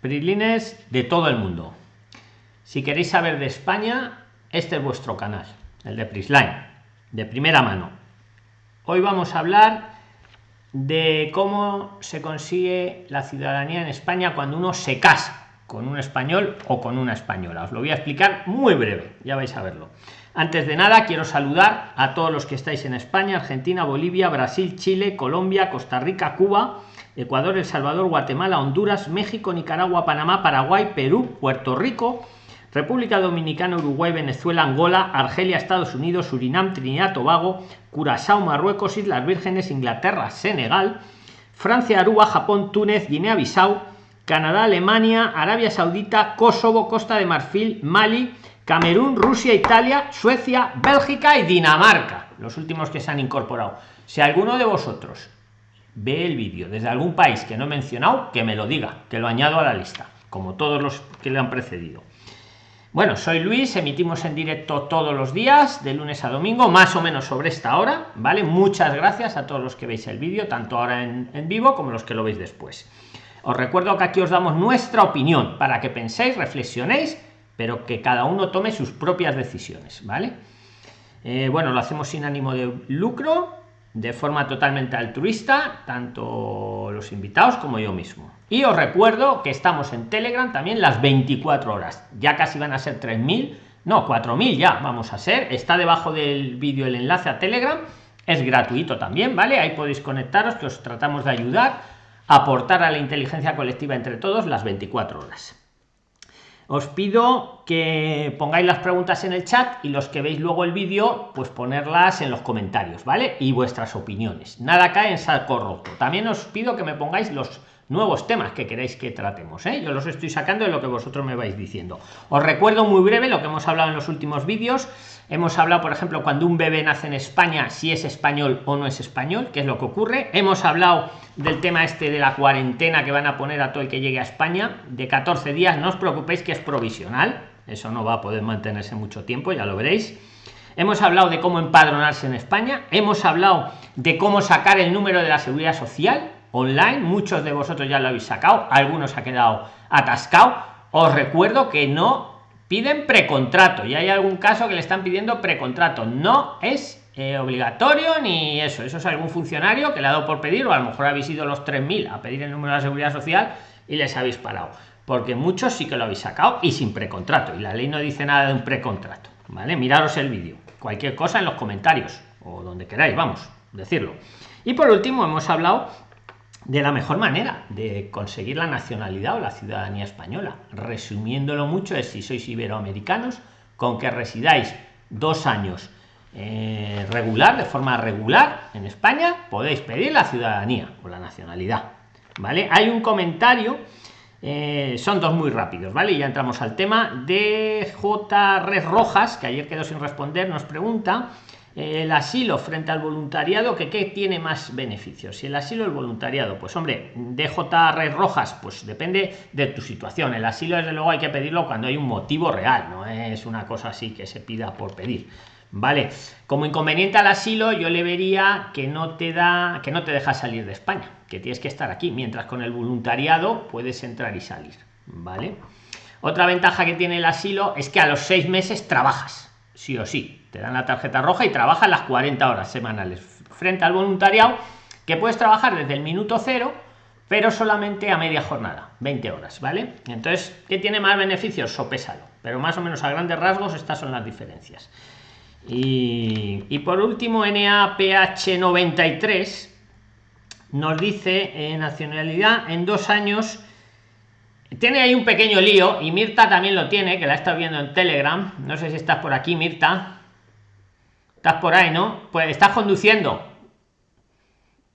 Prilines de todo el mundo. Si queréis saber de España, este es vuestro canal, el de Prisline, de primera mano. Hoy vamos a hablar de cómo se consigue la ciudadanía en España cuando uno se casa con un español o con una española. Os lo voy a explicar muy breve, ya vais a verlo. Antes de nada, quiero saludar a todos los que estáis en España, Argentina, Bolivia, Brasil, Chile, Colombia, Costa Rica, Cuba, Ecuador, El Salvador, Guatemala, Honduras, México, Nicaragua, Panamá, Paraguay, Perú, Puerto Rico, República Dominicana, Uruguay, Venezuela, Angola, Argelia, Estados Unidos, Surinam, Trinidad, Tobago, Curazao, Marruecos, Islas Vírgenes, Inglaterra, Senegal, Francia, Aruba, Japón, Túnez, Guinea-Bissau, Canadá, Alemania, Arabia Saudita, Kosovo, Costa de Marfil, Mali, Camerún, Rusia, Italia, Suecia, Bélgica y Dinamarca, los últimos que se han incorporado. Si alguno de vosotros ve el vídeo desde algún país que no he mencionado, que me lo diga, que lo añado a la lista, como todos los que le han precedido. Bueno, soy Luis, emitimos en directo todos los días, de lunes a domingo, más o menos sobre esta hora, ¿vale? Muchas gracias a todos los que veis el vídeo, tanto ahora en, en vivo como los que lo veis después. Os recuerdo que aquí os damos nuestra opinión para que penséis, reflexionéis, pero que cada uno tome sus propias decisiones, ¿vale? Eh, bueno, lo hacemos sin ánimo de lucro, de forma totalmente altruista, tanto los invitados como yo mismo. Y os recuerdo que estamos en Telegram también las 24 horas. Ya casi van a ser 3.000, no, 4.000 ya vamos a ser. Está debajo del vídeo el enlace a Telegram. Es gratuito también, ¿vale? Ahí podéis conectaros, que os tratamos de ayudar a aportar a la inteligencia colectiva entre todos las 24 horas os pido que pongáis las preguntas en el chat y los que veis luego el vídeo pues ponerlas en los comentarios vale y vuestras opiniones. Nada cae en saco roto. También os pido que me pongáis los nuevos temas que queréis que tratemos ¿eh? yo los estoy sacando de lo que vosotros me vais diciendo. Os recuerdo muy breve lo que hemos hablado en los últimos vídeos. Hemos hablado por ejemplo cuando un bebé nace en españa si es español o no es español qué es lo que ocurre. Hemos hablado del tema este de la cuarentena que van a poner a todo el que llegue a españa de 14 días. No os preocupéis que es provisional eso no va a poder mantenerse mucho tiempo ya lo veréis. Hemos hablado de cómo empadronarse en españa hemos hablado de cómo sacar el número de la seguridad social online muchos de vosotros ya lo habéis sacado algunos ha quedado atascado. Os recuerdo que no piden precontrato y hay algún caso que le están pidiendo precontrato. No es eh, obligatorio ni eso eso es algún funcionario que le ha dado por pedir o a lo mejor habéis ido los 3000 a pedir el número de la seguridad social y les habéis parado porque muchos sí que lo habéis sacado y sin precontrato y la ley no dice nada de un precontrato vale miraros el vídeo cualquier cosa en los comentarios o donde queráis vamos decirlo. Y por último hemos hablado de la mejor manera de conseguir la nacionalidad o la ciudadanía española. Resumiéndolo mucho es si sois iberoamericanos, con que residáis dos años eh, regular, de forma regular en España, podéis pedir la ciudadanía o la nacionalidad. ¿Vale? Hay un comentario, eh, son dos muy rápidos, ¿vale? Y ya entramos al tema de J. Red Rojas, que ayer quedó sin responder, nos pregunta el asilo frente al voluntariado que qué tiene más beneficios si el asilo el voluntariado pues hombre DJ Red Rojas pues depende de tu situación. El asilo desde luego hay que pedirlo cuando hay un motivo real no es una cosa así que se pida por pedir vale como inconveniente al asilo yo le vería que no te da que no te deja salir de España que tienes que estar aquí mientras con el voluntariado puedes entrar y salir vale otra ventaja que tiene el asilo es que a los seis meses trabajas sí o sí. Te dan la tarjeta roja y trabajas las 40 horas semanales. Frente al voluntariado, que puedes trabajar desde el minuto cero, pero solamente a media jornada, 20 horas, ¿vale? Entonces, ¿qué tiene más beneficios? Sopésalo. Pero más o menos a grandes rasgos estas son las diferencias. Y, por último, NAPH93 nos dice en nacionalidad en dos años tiene ahí un pequeño lío y Mirta también lo tiene, que la está viendo en Telegram. No sé si estás por aquí, Mirta. Estás por ahí, ¿no? Pues estás conduciendo.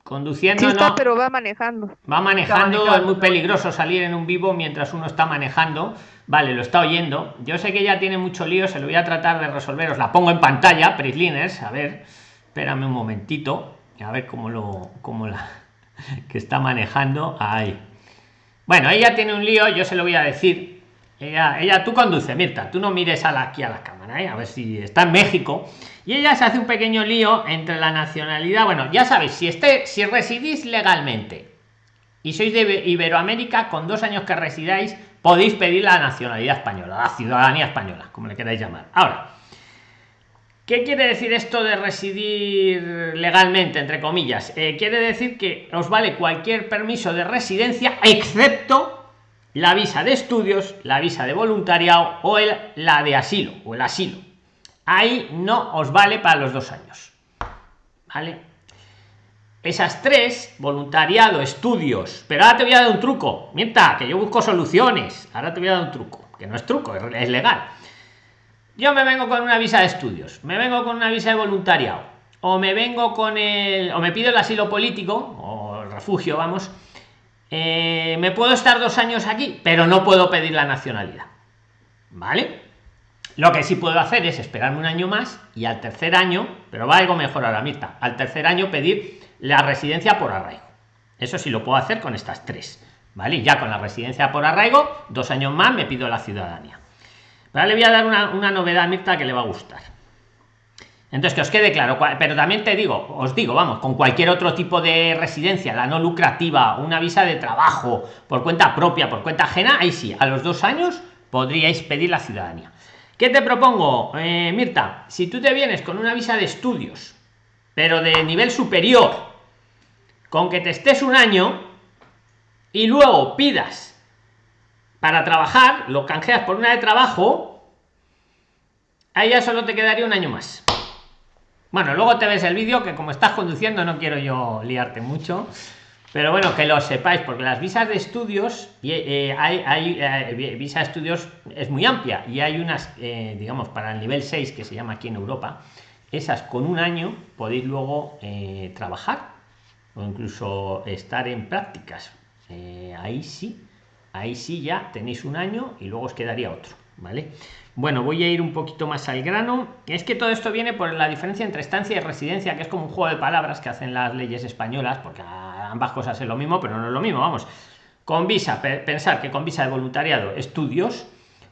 Conduciendo, sí, pero va manejando. Va manejando, es muy peligroso salir en un vivo mientras uno está manejando. Vale, lo está oyendo. Yo sé que ya tiene mucho lío, se lo voy a tratar de resolver. Os la pongo en pantalla, Prisliners. A ver, espérame un momentito. A ver cómo lo, cómo la que está manejando. Ahí. Bueno, ella tiene un lío, yo se lo voy a decir. Ella, tú conduce, Mirta, tú no mires a la, aquí a la cámara, ¿eh? a ver si está en México. Y ella se hace un pequeño lío entre la nacionalidad. Bueno, ya sabéis, si, este, si residís legalmente y sois de Iberoamérica con dos años que residáis, podéis pedir la nacionalidad española, la ciudadanía española, como le queráis llamar. Ahora, ¿Qué quiere decir esto de residir legalmente, entre comillas? Eh, quiere decir que os vale cualquier permiso de residencia, excepto la visa de estudios, la visa de voluntariado o el, la de asilo o el asilo. Ahí no os vale para los dos años. ¿Vale? Esas tres, voluntariado, estudios. Pero ahora te voy a dar un truco. Mienta, que yo busco soluciones. Ahora te voy a dar un truco. Que no es truco, es legal yo me vengo con una visa de estudios, me vengo con una visa de voluntariado, o me vengo con el, o me pido el asilo político, o el refugio, vamos, eh, me puedo estar dos años aquí, pero no puedo pedir la nacionalidad. ¿Vale? Lo que sí puedo hacer es esperarme un año más y al tercer año, pero va algo mejor ahora mismo, al tercer año pedir la residencia por arraigo. Eso sí lo puedo hacer con estas tres. ¿Vale? Ya con la residencia por arraigo, dos años más me pido la ciudadanía. Ahora le voy a dar una, novedad a Mirta que le va a gustar. Entonces, que os quede claro, pero también te digo, os digo, vamos, con cualquier otro tipo de residencia, la no lucrativa, una visa de trabajo, por cuenta propia, por cuenta ajena, ahí sí, a los dos años podríais pedir la ciudadanía. ¿Qué te propongo, eh, Mirta? Si tú te vienes con una visa de estudios, pero de nivel superior, con que te estés un año y luego pidas para trabajar, lo canjeas por una de trabajo, ahí ya solo te quedaría un año más. Bueno, luego te ves el vídeo que como estás conduciendo no quiero yo liarte mucho. Pero bueno, que lo sepáis, porque las visas de estudios, eh, hay, hay eh, visa de estudios es muy amplia y hay unas, eh, digamos, para el nivel 6 que se llama aquí en Europa, esas con un año podéis luego trabajar o incluso estar en prácticas. ahí sí, ahí sí ya tenéis un año y luego os quedaría otro vale bueno voy a ir un poquito más al grano. Es que todo esto viene por la diferencia entre estancia y residencia que es como un juego de palabras que hacen las leyes españolas porque ambas cosas es lo mismo pero no es lo mismo vamos. Con visa pensar que con visa de voluntariado estudios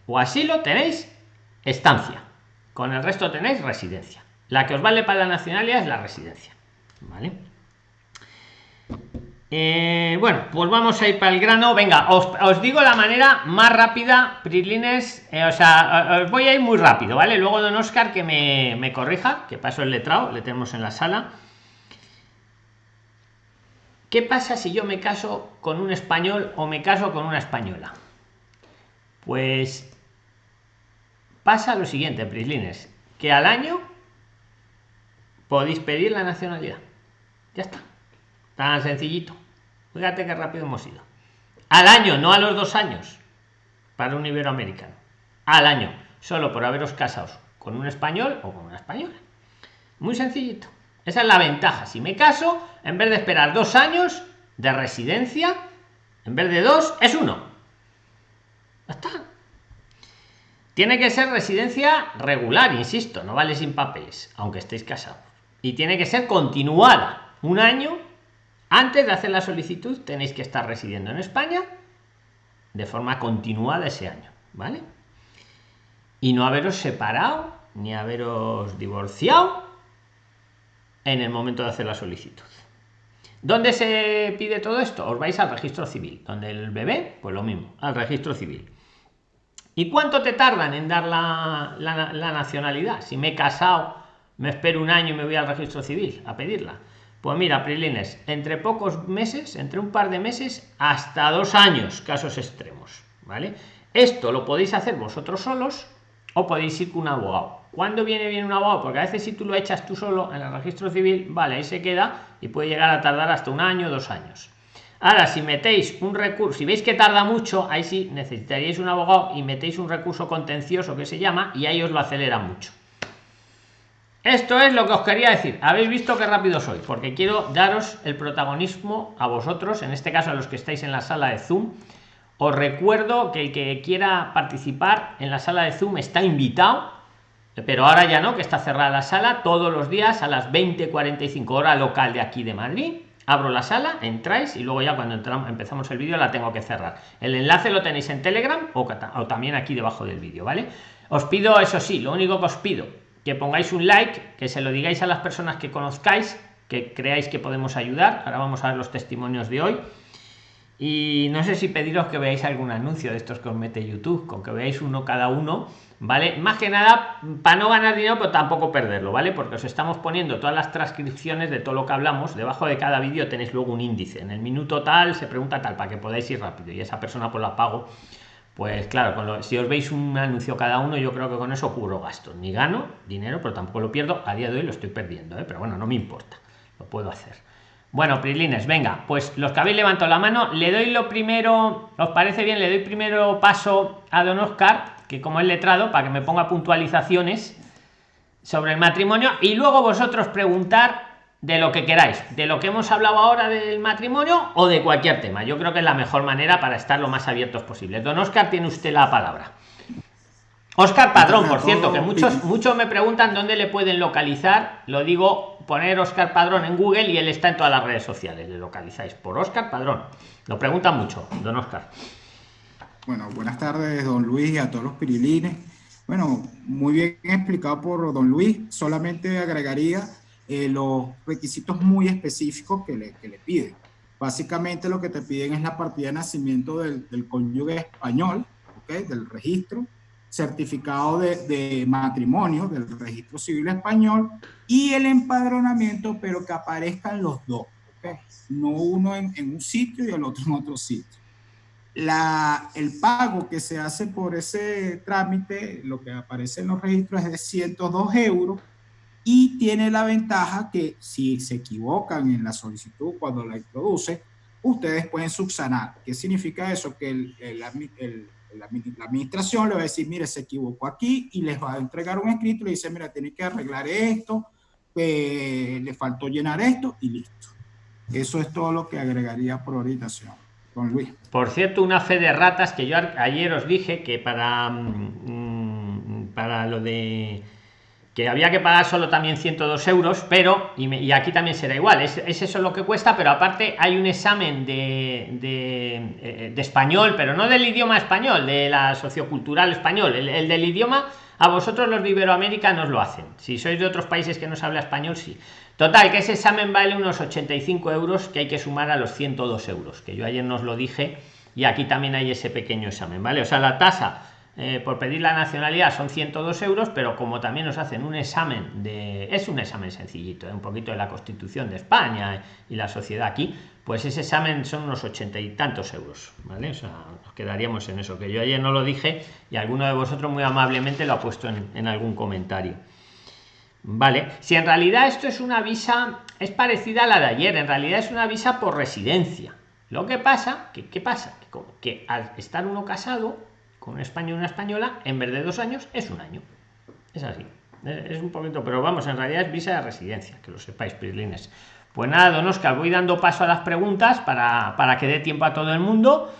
o asilo tenéis estancia. Con el resto tenéis residencia. La que os vale para la nacionalidad es la residencia vale eh, bueno, pues vamos a ir para el grano. Venga, os, digo la manera más rápida, Prilines. Eh, o sea, os voy a ir muy rápido, ¿vale? Luego don Oscar que me, me corrija, que paso el letrado, le tenemos en la sala. ¿Qué pasa si yo me caso con un español o me caso con una española? Pues pasa lo siguiente, Prislines, que al año podéis pedir la nacionalidad. Ya está. Tan sencillito. Fíjate qué rápido hemos ido. Al año, no a los dos años, para un iberoamericano. Al año, solo por haberos casados con un español o con una española. Muy sencillito. Esa es la ventaja. Si me caso, en vez de esperar dos años de residencia, en vez de dos, es uno. Ya está. Tiene que ser residencia regular, insisto, no vale sin papeles, aunque estéis casados. Y tiene que ser continuada. Un año antes de hacer la solicitud tenéis que estar residiendo en España de forma continuada ese año, ¿vale? Y no haberos separado ni haberos divorciado en el momento de hacer la solicitud. ¿Dónde se pide todo esto? Os vais al registro civil. Donde el bebé, pues lo mismo, al registro civil. ¿Y cuánto te tardan en dar la, la nacionalidad? Si me he casado, me espero un año y me voy al registro civil a pedirla. Pues mira, Prilines, entre pocos meses, entre un par de meses, hasta dos años, casos extremos, ¿vale? Esto lo podéis hacer vosotros solos o podéis ir con un abogado. ¿Cuándo viene bien un abogado? Porque a veces si tú lo echas tú solo en el registro civil, vale, ahí se queda y puede llegar a tardar hasta un año, dos años. Ahora, si metéis un recurso, si veis que tarda mucho, ahí sí necesitaríais un abogado y metéis un recurso contencioso que se llama y ahí os lo acelera mucho. Esto es lo que os quería decir. Habéis visto qué rápido soy, porque quiero daros el protagonismo a vosotros, en este caso a los que estáis en la sala de Zoom. Os recuerdo que el que quiera participar en la sala de Zoom está invitado, pero ahora ya no, que está cerrada la sala todos los días a las 20:45 hora local de aquí de Madrid. Abro la sala, entráis y luego ya cuando empezamos el vídeo la tengo que cerrar. El enlace lo tenéis en Telegram o, o también aquí debajo del vídeo, ¿vale? Os pido, eso sí, lo único que os pido, que pongáis un like, que se lo digáis a las personas que conozcáis, que creáis que podemos ayudar. Ahora vamos a ver los testimonios de hoy. y no sé si pediros que veáis algún anuncio de estos que os mete YouTube, con que veáis uno cada uno, ¿vale? Más que nada para no ganar dinero, pero tampoco perderlo, ¿vale? Porque os estamos poniendo todas las transcripciones de todo lo que hablamos. Debajo de cada vídeo tenéis luego un índice. En el minuto tal se pregunta tal, para que podáis ir rápido. Y esa persona por la pago. Pues claro, si os veis un anuncio cada uno, yo creo que con eso cubro gastos. Ni gano dinero, pero tampoco lo pierdo. A día de hoy lo estoy perdiendo, ¿eh? pero bueno, no me importa. Lo puedo hacer. Bueno, Prilines, venga, pues los que habéis levantado la mano, le doy lo primero, ¿os parece bien? Le doy primero paso a don Oscar, que como es letrado, para que me ponga puntualizaciones sobre el matrimonio y luego vosotros preguntar de lo que queráis, de lo que hemos hablado ahora del matrimonio o de cualquier tema. Yo creo que es la mejor manera para estar lo más abiertos posible. Don Oscar, tiene usted la palabra. Oscar Padrón, por cierto, que muchos, muchos me preguntan dónde le pueden localizar. Lo digo, poner Oscar Padrón en Google y él está en todas las redes sociales. Le localizáis por Oscar Padrón. Lo preguntan mucho, don Oscar. Bueno, buenas tardes, don Luis, y a todos los pirilines. Bueno, muy bien explicado por don Luis. Solamente agregaría eh, los requisitos muy específicos que le, que le piden. Básicamente lo que te piden es la partida de nacimiento del, del cónyuge español, ¿okay? del registro certificado de, matrimonio del registro civil español y el empadronamiento, pero que aparezcan los dos, no uno en, un sitio y el otro en otro sitio. La, el pago que se hace por ese trámite, lo que aparece en los registros es de 102 euros y tiene la ventaja que si se equivocan en la solicitud cuando la introduce, ustedes pueden subsanar. ¿Qué significa eso? Que el, la, administración le va a decir, mire, se equivocó aquí y les va a entregar un escrito y le dice, mira, tiene que arreglar esto, eh, le faltó llenar esto y listo. Eso es todo lo que agregaría por señor. Don Luis. Por cierto, una fe de ratas que yo ayer os dije que para, mm, para lo de que había que pagar solo también 102 euros, pero, y, aquí también será igual, es, eso lo que cuesta, pero aparte hay un examen de, de, de, español, pero no del idioma español, de la sociocultural español, el, del idioma, a vosotros los de Iberoamérica nos lo hacen, si sois de otros países que no se habla español, sí. Total, que ese examen vale unos 85 euros que hay que sumar a los 102 euros, que yo ayer nos lo dije, y aquí también hay ese pequeño examen, ¿vale? O sea, la tasa eh, por pedir la nacionalidad son 102 euros, pero como también nos hacen un examen de... Es un examen sencillito, ¿eh? un poquito de la Constitución de España y la sociedad aquí, pues ese examen son unos ochenta y tantos euros, ¿vale? O sea, nos quedaríamos en eso, que yo ayer no lo dije y alguno de vosotros muy amablemente lo ha puesto en, algún comentario. Vale, si en realidad esto es una visa, es parecida a la de ayer, en realidad es una visa por residencia. Lo que pasa, que, ¿qué pasa? Que, que al estar uno casado, con un español y una española, en vez de dos años, es un año. Es así. Es un poquito, pero vamos, en realidad es visa de residencia, que lo sepáis, Pirilines. Pues nada, don Oscar, voy dando paso a las preguntas para, para que dé tiempo a todo el mundo.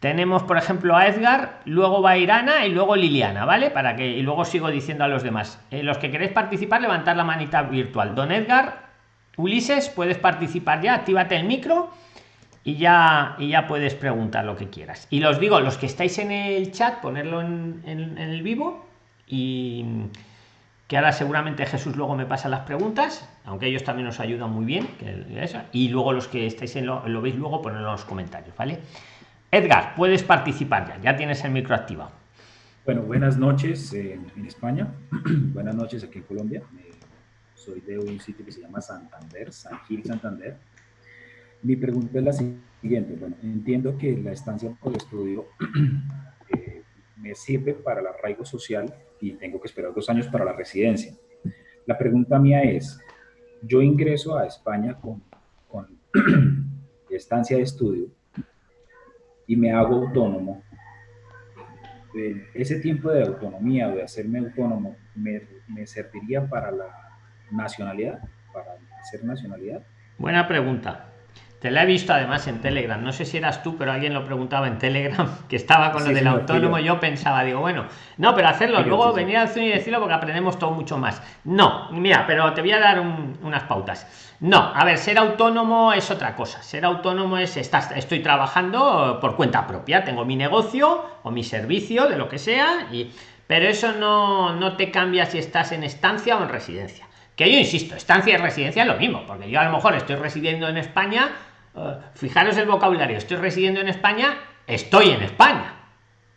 Tenemos, por ejemplo, a Edgar, luego va Irana y luego Liliana, ¿vale? Para que, y luego sigo diciendo a los demás. Eh, los que queréis participar, levantar la manita virtual. Don Edgar, Ulises, puedes participar ya, actívate el micro y ya, y ya puedes preguntar lo que quieras. Y los digo, los que estáis en el chat, ponerlo en, el vivo y que ahora seguramente Jesús luego me pasa las preguntas, aunque ellos también nos ayudan muy bien. y luego los que estáis en lo, lo veis luego, ponerlo en los comentarios, ¿vale? Edgar, puedes participar ya, ya tienes el micro activado. Bueno, buenas noches en España, buenas noches aquí en Colombia. soy de un sitio que se llama Santander, San Gil Santander mi pregunta es la siguiente. Bueno, entiendo que la estancia por estudio eh, me sirve para el arraigo social y tengo que esperar dos años para la residencia. La pregunta mía es, yo ingreso a España con, con estancia de estudio y me hago autónomo. Ese tiempo de autonomía o de hacerme autónomo me, me serviría para la nacionalidad, para hacer nacionalidad. Buena pregunta. Te la he visto además en Telegram. No sé si eras tú, pero alguien lo preguntaba en Telegram, que estaba con lo del autónomo. Yo pensaba, digo, bueno, no, pero hacerlo, luego venir al Zoom y decirlo porque aprendemos todo mucho más. No, mira, pero te voy a dar unas pautas. No, a ver, ser autónomo es otra cosa. Ser autónomo es, estás, estoy trabajando por cuenta propia, tengo mi negocio o mi servicio, de lo que sea, y, pero eso no, no te cambia si estás en estancia o en residencia. Que yo insisto, estancia y residencia es lo mismo, porque yo a lo mejor estoy residiendo en España fijaros el vocabulario, estoy residiendo en España, estoy en España.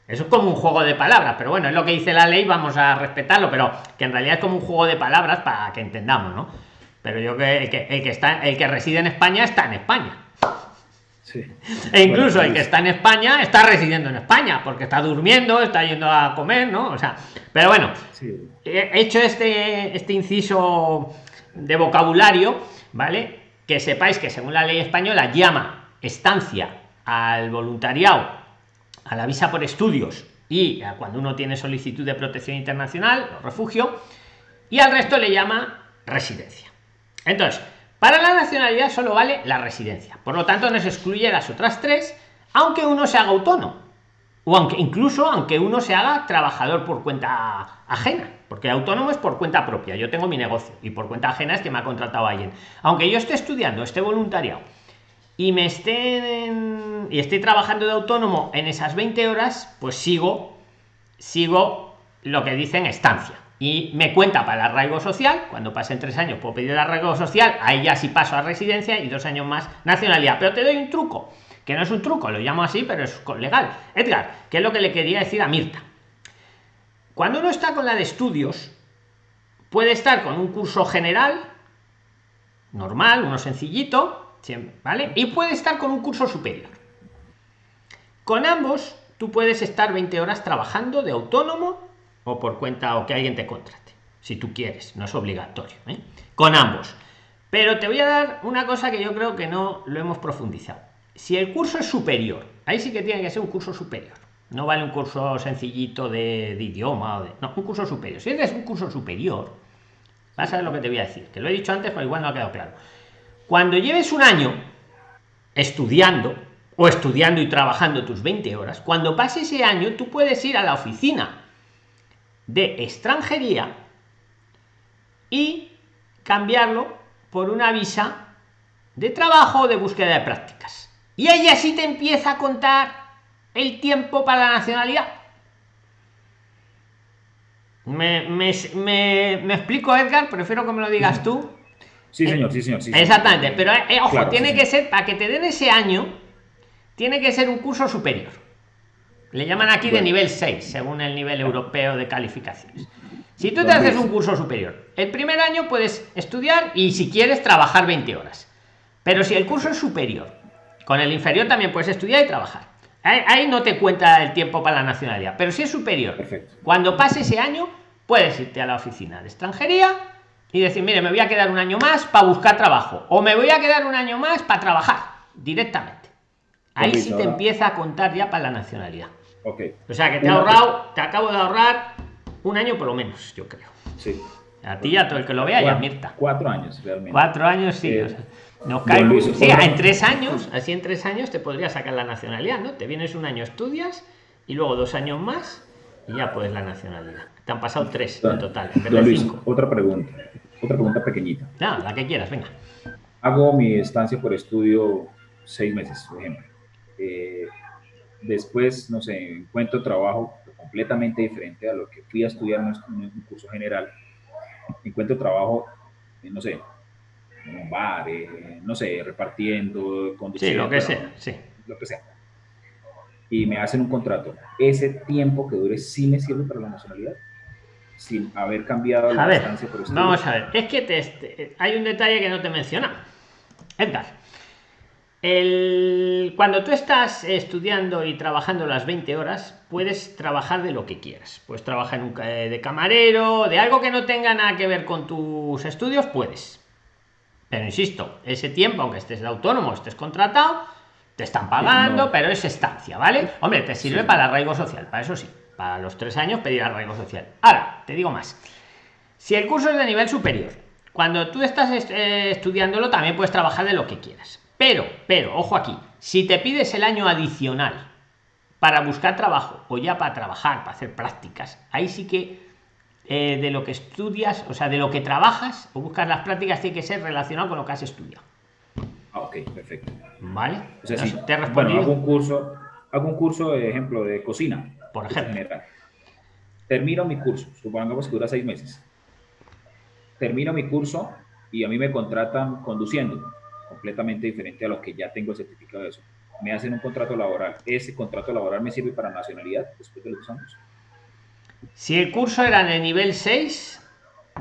Eso es como un juego de palabras, pero bueno, es lo que dice la ley, vamos a respetarlo, pero que en realidad es como un juego de palabras para que entendamos, ¿no? Pero yo que el que, el que está, el que reside en España está en España. E incluso el que está en España está residiendo en España, porque está durmiendo, está yendo a comer, ¿no? O sea, pero bueno, he hecho este, este inciso de vocabulario, ¿vale? Que sepáis que según la ley española llama estancia al voluntariado, a la visa por estudios y a cuando uno tiene solicitud de protección internacional o refugio, y al resto le llama residencia. Entonces, para la nacionalidad solo vale la residencia. Por lo tanto, no se excluye las otras tres, aunque uno se haga autónomo. O aunque incluso aunque uno se haga trabajador por cuenta ajena. Porque autónomo es por cuenta propia. Yo tengo mi negocio y por cuenta ajena es que me ha contratado alguien. Aunque yo esté estudiando, esté voluntariado y me estén y estoy trabajando de autónomo en esas 20 horas, pues sigo sigo lo que dicen estancia y me cuenta para el arraigo social, cuando pasen tres años puedo pedir el arraigo social, ahí ya sí paso a residencia y dos años más nacionalidad. Pero te doy un truco, que no es un truco, lo llamo así, pero es legal. Edgar, ¿qué es lo que le quería decir a Mirta? Cuando uno está con la de estudios, puede estar con un curso general, normal, uno sencillito, ¿vale? Y puede estar con un curso superior. Con ambos, tú puedes estar 20 horas trabajando de autónomo o por cuenta o que alguien te contrate, si tú quieres, no es obligatorio, ¿eh? con ambos. Pero te voy a dar una cosa que yo creo que no lo hemos profundizado. Si el curso es superior, ahí sí que tiene que ser un curso superior. No vale un curso sencillito de, idioma o de. No, un curso superior. Si es un curso superior, vas a ver lo que te voy a decir, que lo he dicho antes, pero igual no ha quedado claro. Cuando lleves un año estudiando, o estudiando y trabajando tus 20 horas, cuando pase ese año, tú puedes ir a la oficina de extranjería y cambiarlo por una visa de trabajo de búsqueda de prácticas. Y ella sí te empieza a contar el tiempo para la nacionalidad. Me, explico, Edgar, prefiero que me lo digas tú. Sí, señor, sí, señor. exactamente, pero eh, ojo, tiene que ser, para que te den ese año, tiene que ser un curso superior. Le llaman aquí de nivel 6, según el nivel europeo de calificaciones. Si tú te haces un curso superior, el primer año puedes estudiar y si quieres trabajar 20 horas. Pero si el curso es superior, con el inferior también puedes estudiar y trabajar. Ahí, no te cuenta el tiempo para la nacionalidad. Pero si es superior, cuando pase ese año, puedes irte a la oficina de extranjería y decir, mire, me voy a quedar un año más para buscar trabajo. O me voy a quedar un año más para trabajar directamente. Ahí sí te empieza a contar ya para la nacionalidad. O sea que te ha ahorrado, te acabo de ahorrar un año por lo menos, yo creo. Sí. A ti y a todo el que lo vea y a Mirta. Cuatro años, realmente. Cuatro años, sí. Eh, nos cae. sí, en tres años, así en tres años te podría sacar la nacionalidad, ¿no? Te vienes un año, estudias y luego dos años más y ya puedes la nacionalidad. Te han pasado tres en total. otra pregunta. Otra pregunta pequeñita. No, la que quieras, venga. Hago mi estancia por estudio seis meses, por ejemplo. Eh, después, no sé, encuentro trabajo completamente diferente a lo que fui a estudiar en un curso general. Encuentro trabajo, no sé, en un bar, eh, no sé, repartiendo, conduciendo. Sí, lo que sea, sí. Lo que sea. Y me hacen un contrato. Ese tiempo que dure sí me sirve para la nacionalidad sin haber cambiado la distancia por estudio. Vamos a ver, es que te, hay un detalle que no te menciona. Edgar, el, cuando tú estás estudiando y trabajando las 20 horas, puedes trabajar de lo que quieras. Puedes trabajar en un, eh, de camarero, de algo que no tenga nada que ver con tus estudios, puedes. Pero insisto, ese tiempo, aunque estés de autónomo, estés contratado, te están pagando, pero es estancia, ¿vale? Hombre, te sirve para arraigo social, para eso sí. Para los tres años pedir arraigo social. Ahora, te digo más. Si el curso es de nivel superior, cuando tú estás eh, estudiándolo, también puedes trabajar de lo que quieras pero, pero, ojo aquí, si te pides el año adicional para buscar trabajo o ya para trabajar, para hacer prácticas, ahí sí que eh, de lo que estudias, o sea, de lo que trabajas o buscas las prácticas, tiene que ser relacionado con lo que has estudiado. Ah, ok, perfecto. ¿Vale? O sea, si, te bueno, hago un curso, hago un curso, de ejemplo, de cocina. Por ejemplo. Termino mi curso, supongamos que dura seis meses. Termino mi curso y a mí me contratan conduciendo completamente diferente a lo que ya tengo certificado de eso. Me hacen un contrato laboral. ¿Ese contrato laboral me sirve para nacionalidad después de los dos años? Si el curso era de nivel 6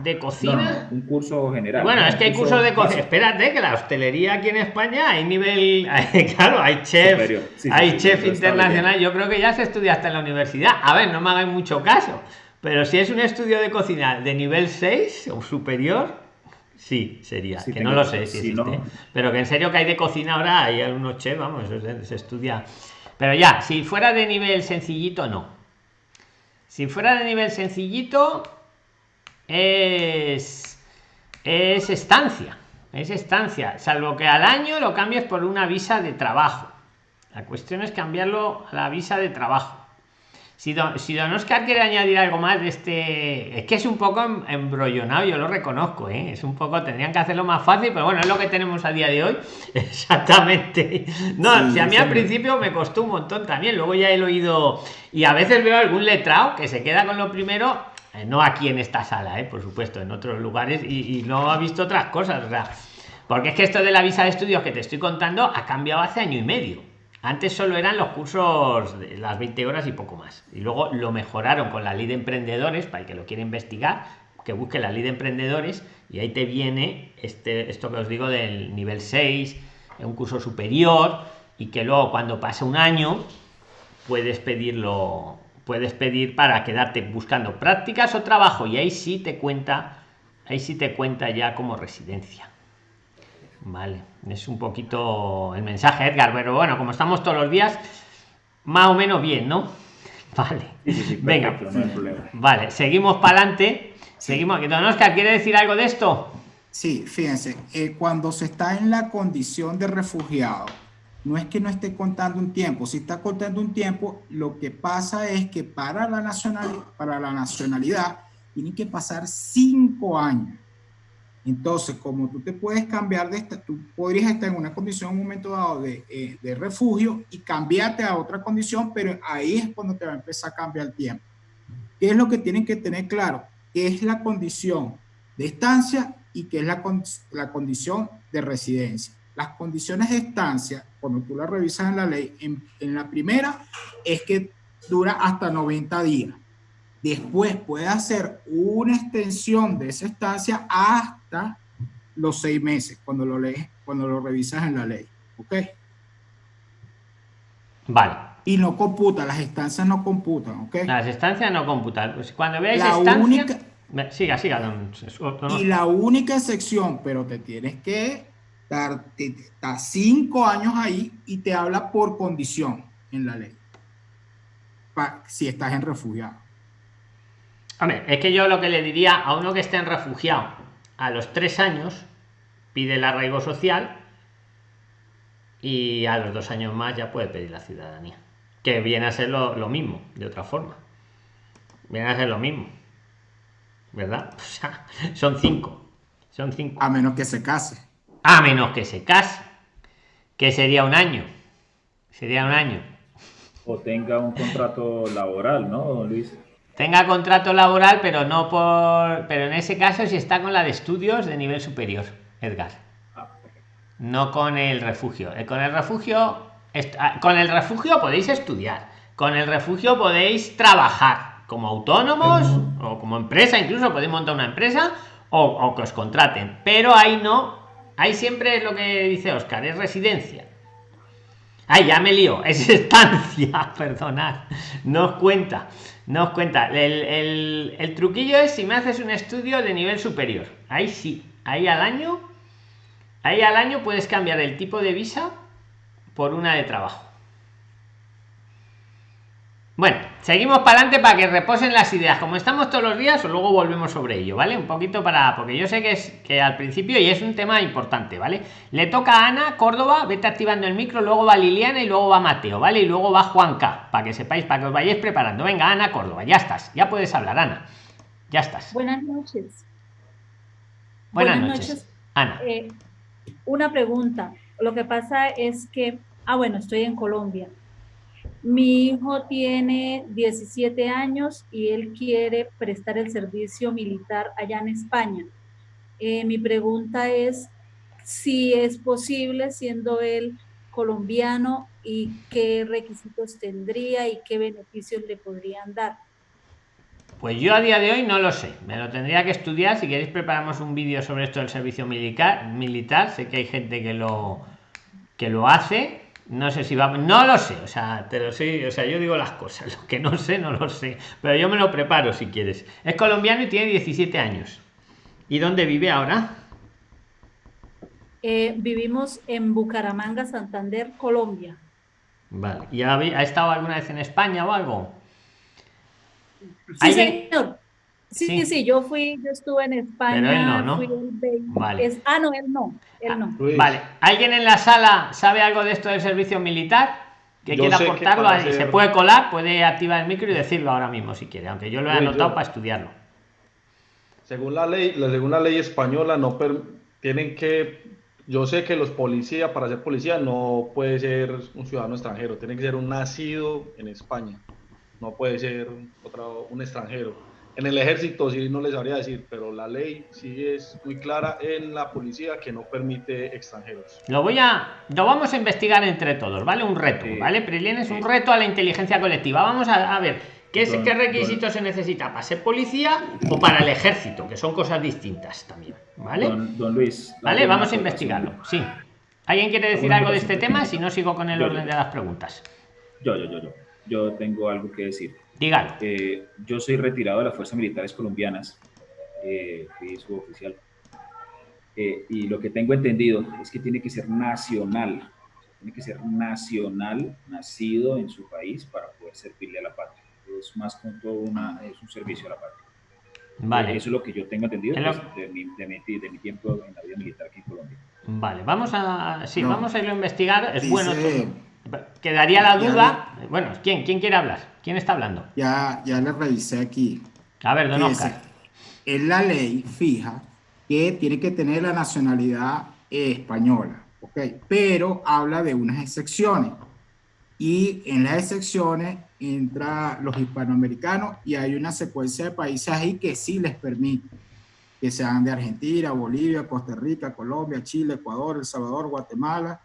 de cocina. un curso general. Bueno, es que hay cursos de cocina. Espérate, que la hostelería aquí en España hay nivel. claro, hay chef. hay chef internacional. Yo creo que ya se estudia hasta en la universidad. A ver, no me hagan mucho caso. Pero si es un estudio de cocina de nivel 6 o superior, sí, sería. que no lo sé si existe. Pero que en serio que hay de cocina ahora, hay algunos chefs, vamos, se, se estudia. Pero ya, si fuera de nivel sencillito, no. Si fuera de nivel sencillito, es, es estancia. Es estancia. Salvo que al año lo cambies por una visa de trabajo. La cuestión es cambiarlo a la visa de trabajo. Si don, si don Oscar quiere añadir algo más de este. Es que es un poco em, embrollonado, yo lo reconozco, ¿eh? Es un poco. Tendrían que hacerlo más fácil, pero bueno, es lo que tenemos a día de hoy. Exactamente. No, si a mí al principio me costó un montón también. Luego ya he oído. Y a veces veo algún letrado que se queda con lo primero. Eh, no aquí en esta sala, ¿eh? por supuesto, en otros lugares. Y, y no ha visto otras cosas. O sea, porque es que esto de la visa de estudios que te estoy contando ha cambiado hace año y medio antes solo eran los cursos de las 20 horas y poco más. Y luego lo mejoraron con la ley de emprendedores, para el que lo quiera investigar, que busque la ley de emprendedores y ahí te viene este, esto que os digo del nivel 6, un curso superior y que luego cuando pase un año puedes pedirlo, puedes pedir para quedarte buscando prácticas o trabajo y ahí sí te cuenta, ahí sí te cuenta ya como residencia. Vale, es un poquito el mensaje, Edgar, pero bueno, como estamos todos los días, más o menos bien, ¿no? Vale, venga, vale, seguimos para adelante. Seguimos. Don Oscar, ¿quiere decir algo de esto? Sí, fíjense, eh, cuando se está en la condición de refugiado, no es que no esté contando un tiempo, si está contando un tiempo, lo que pasa es que para la, nacionalidad, para la nacionalidad tiene que pasar cinco años. Entonces, como tú te puedes cambiar de esta, tú podrías estar en una condición en un momento dado de, eh, de, refugio y cambiarte a otra condición, pero ahí es cuando te va a empezar a cambiar el tiempo. ¿Qué es lo que tienen que tener claro? ¿Qué es la condición de estancia y qué es la, la condición de residencia? Las condiciones de estancia, cuando tú la revisas en la ley, en, en la primera es que dura hasta 90 días. Después puede hacer una extensión de esa estancia hasta los seis meses, cuando lo lees, cuando lo revisas en la ley. ¿Ok? Vale. Y no computa, las estancias no computan, ¿ok? Las estancias no computan. Pues cuando veáis la estancia... Única, siga, siga, don, Y la única excepción, pero te tienes que dar, está cinco años ahí y te habla por condición en la ley. si estás en refugiado. Hombre, es que yo lo que le diría a uno que esté en refugiado a los tres años, pide el arraigo social y a los dos años más ya puede pedir la ciudadanía. Que viene a ser lo, mismo, de otra forma. Viene a ser lo mismo. ¿Verdad? O sea, son cinco. Son cinco. A menos que se case. A menos que se case. Que sería un año. Sería un año. O tenga un contrato laboral, ¿no, Luis? Tenga contrato laboral, pero no por. Pero en ese caso, si está con la de estudios de nivel superior, Edgar. No con el refugio. Eh, con el refugio. Ah, con el refugio podéis estudiar. Con el refugio podéis trabajar como autónomos o como empresa, incluso podéis montar una empresa o, o que os contraten. Pero ahí no. Ahí siempre es lo que dice Oscar, es residencia. Ay, ya me lío, es estancia, perdonad, no os cuenta. No os cuenta. El, truquillo es si me haces un estudio de nivel superior. Ahí sí. Ahí al año. Ahí al año puedes cambiar el tipo de visa por una de trabajo. Bueno, seguimos para adelante para que reposen las ideas. Como estamos todos los días, o luego volvemos sobre ello, ¿vale? Un poquito para. Porque yo sé que es que al principio y es un tema importante, ¿vale? Le toca a Ana Córdoba, vete activando el micro, luego va Liliana y luego va Mateo, ¿vale? Y luego va Juanca, para que sepáis, para que os vayáis preparando. Venga, Ana Córdoba, ya estás, ya puedes hablar, Ana. Ya estás. Buenas noches. Buenas, noches. Ana. Eh, una pregunta. Lo que pasa es que. Ah, bueno, estoy en Colombia mi hijo tiene 17 años y él quiere prestar el servicio militar allá en España. Eh, mi pregunta es, si es posible siendo él colombiano y qué requisitos tendría y qué beneficios le podrían dar. Pues yo a día de hoy no lo sé, me lo tendría que estudiar. Si queréis preparamos un vídeo sobre esto del servicio militar, militar. Sé que hay gente que lo que lo hace. No sé si va, no lo sé, o sea, te lo sé, o sea, yo digo las cosas, lo que no sé, no lo sé, pero yo me lo preparo si quieres. Es colombiano y tiene 17 años. ¿Y dónde vive ahora? Eh, vivimos en Bucaramanga, Santander, Colombia. Vale. ¿Y ha, ha, estado alguna vez en España o algo? Sí, señor. Sí, sí, yo fui, yo estuve en España. Pero él no, ¿no? Vale. Es, ah, no, él no, él no. Ah, vale. ¿Alguien en la sala sabe algo de esto del servicio militar? Que quiera aportarlo, se puede colar, puede activar el micro y decirlo ahora mismo si quiere, aunque yo lo he anotado para estudiarlo. Según la ley, según la ley española, no tienen que yo sé que los policías, para ser policía, no puede ser un ciudadano extranjero, tiene que ser un nacido en España, no puede ser otro, un extranjero. En el ejército sí no les sabría decir, pero la ley sí es muy clara en la policía que no permite extranjeros. Lo voy a, lo vamos a investigar entre todos, ¿vale? Un reto, ¿vale? Prilien es un reto a la inteligencia colectiva. Vamos a, a ver, ¿Qué, ¿Qué, requisitos se necesita para ser policía o para el ejército? Que son cosas distintas también. ¿Vale? Don, Luis. Vale, vamos a investigarlo. Sí. ¿Alguien quiere decir algo de este tema? Si no, sigo con el orden de las preguntas. Yo, yo, yo, yo. Yo tengo algo que decir. Dígalo. Eh, yo soy retirado de las Fuerzas Militares Colombianas. Eh, fui suboficial. Eh, y lo que tengo entendido es que tiene que ser nacional. Tiene que ser nacional, nacido en su país para poder servirle a la patria es más con todo una, es un servicio a la patria. Vale. Eso es lo que yo tengo entendido pues, de, mi, de, mi, de, mi, tiempo en la vida militar aquí en Colombia. Vale, vamos a, sí, vamos a irlo a investigar. Es bueno. Quedaría la duda. bueno, ¿quién, ¿quién quiere hablar? ¿Quién está hablando? Ya, ya le revisé aquí. A ver, don Oscar. En la ley fija que tiene que tener la nacionalidad española, ¿ok? Pero habla de unas excepciones. Y en las excepciones entra los hispanoamericanos y hay una secuencia de países ahí que sí les permite que sean de Argentina, Bolivia, Costa Rica, Colombia, Chile, Ecuador, El Salvador, Guatemala.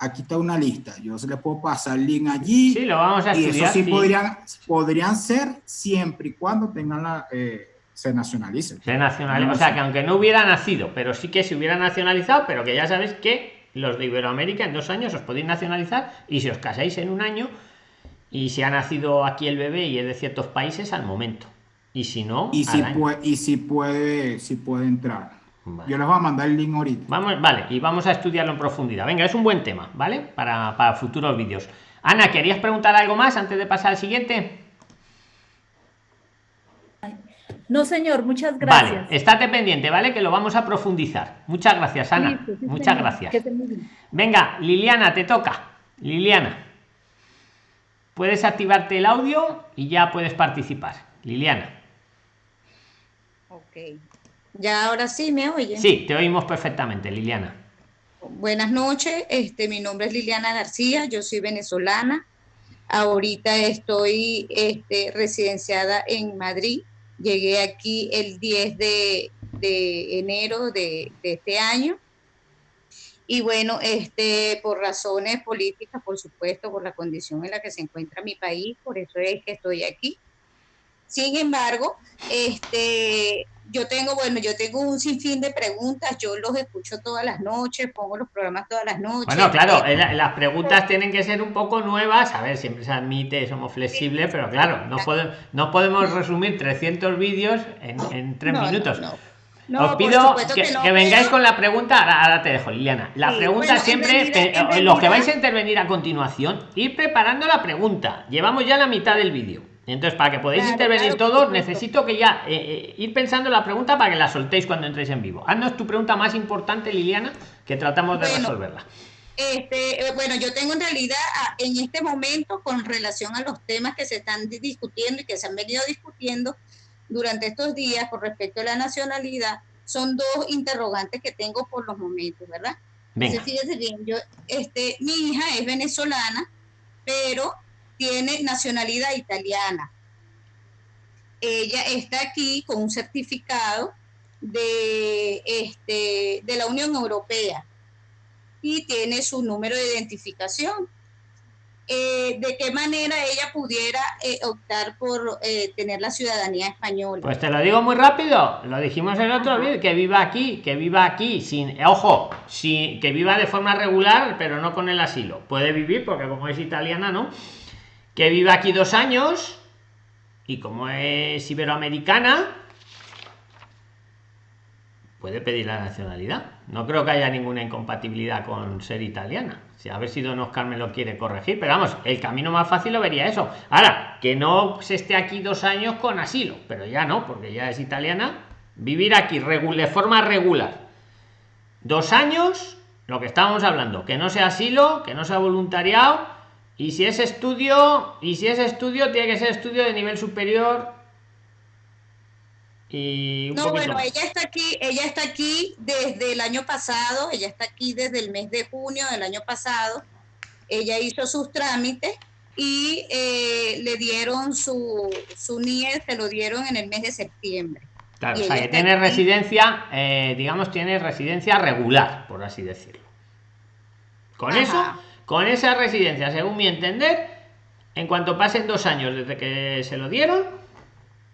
Aquí está una lista. Yo se les puedo pasar el link allí. Sí, lo vamos a y eso sí, Podrían, podrían ser siempre y cuando tengan la, eh, se nacionalicen. Se nacionalicen. O sea, que aunque no hubiera nacido, pero sí que se hubiera nacionalizado, pero que ya sabéis que los de Iberoamérica en dos años os podéis nacionalizar y si os casáis en un año, y si ha nacido aquí el bebé y es de ciertos países al momento. Y si no, y si, puede, y si puede, si puede entrar. Yo les voy a mandar el link ahorita. Vamos, vale, y vamos a estudiarlo en profundidad. Venga, es un buen tema, ¿vale? Para, para futuros vídeos. Ana, ¿querías preguntar algo más antes de pasar al siguiente? No, señor, muchas gracias. Vale, estate pendiente, ¿vale? Que lo vamos a profundizar. Muchas gracias, Ana. muchas gracias. Venga, Liliana, te toca. Liliana puedes activarte el audio y ya puedes participar. Liliana. Ok. Ya ahora sí me oyen. Sí, te oímos perfectamente, Liliana. Buenas noches, este, mi nombre es Liliana García, yo soy venezolana. Ahorita estoy este, residenciada en Madrid. Llegué aquí el 10 de, enero de, de este año y bueno, este, por razones políticas, por supuesto, por la condición en la que se encuentra mi país, por eso es que estoy aquí. Sin embargo, este, yo tengo, bueno, yo tengo un sinfín de preguntas, yo los escucho todas las noches, pongo los programas todas las noches. Bueno, claro, eh, las preguntas tienen que ser un poco nuevas, a ver, siempre se admite, somos flexibles, pero claro, no, podemos, no podemos resumir 300 vídeos en, en tres minutos. Os pido que, vengáis con la pregunta. Ahora, te dejo, Liliana. La pregunta siempre, eh, los que vais a intervenir a continuación, ir preparando la pregunta. Llevamos ya la mitad del vídeo. Entonces, para que podáis intervenir todos, necesito que ya eh, eh, ir pensando la pregunta para que la soltéis cuando entréis en vivo. Haznos tu pregunta más importante, Liliana, que tratamos de resolverla. Este, bueno, yo tengo en realidad en este momento, con relación a los temas que se están discutiendo y que se han venido discutiendo, durante estos días con respecto a la nacionalidad son dos interrogantes que tengo por los momentos, ¿verdad? Entonces, fíjense bien, yo, este, mi hija es venezolana, pero tiene nacionalidad italiana. Ella está aquí con un certificado de, este, de la Unión Europea. y tiene su número de identificación. Eh, de qué manera ella pudiera eh, optar por eh, tener la ciudadanía española. Pues te lo digo muy rápido, lo dijimos el otro día, que viva aquí, que viva aquí, sin, ojo, sin, que viva de forma regular, pero no con el asilo. Puede vivir, porque como es italiana, ¿no? Que viva aquí dos años, y como es iberoamericana, puede pedir la nacionalidad. No creo que haya ninguna incompatibilidad con ser italiana. Si a ver si Don Oscar me lo quiere corregir, pero vamos, el camino más fácil lo vería eso. Ahora, que no se esté aquí dos años con asilo, pero ya no, porque ya es italiana. Vivir aquí de forma regular. Dos años, lo que estábamos hablando, que no sea asilo, que no sea voluntariado, y si es estudio, y si es estudio, tiene que ser estudio de nivel superior y no, bueno, ella está aquí, ella está aquí desde el año pasado, ella está aquí desde el mes de junio del año pasado. Ella hizo sus trámites y eh, le dieron su, su NIE, se lo dieron en el mes de septiembre. Claro, o sea, que tiene residencia, eh, digamos, tiene residencia regular, por así decirlo. Con eso, con esa residencia, según mi entender, en cuanto pasen dos años desde que se lo dieron,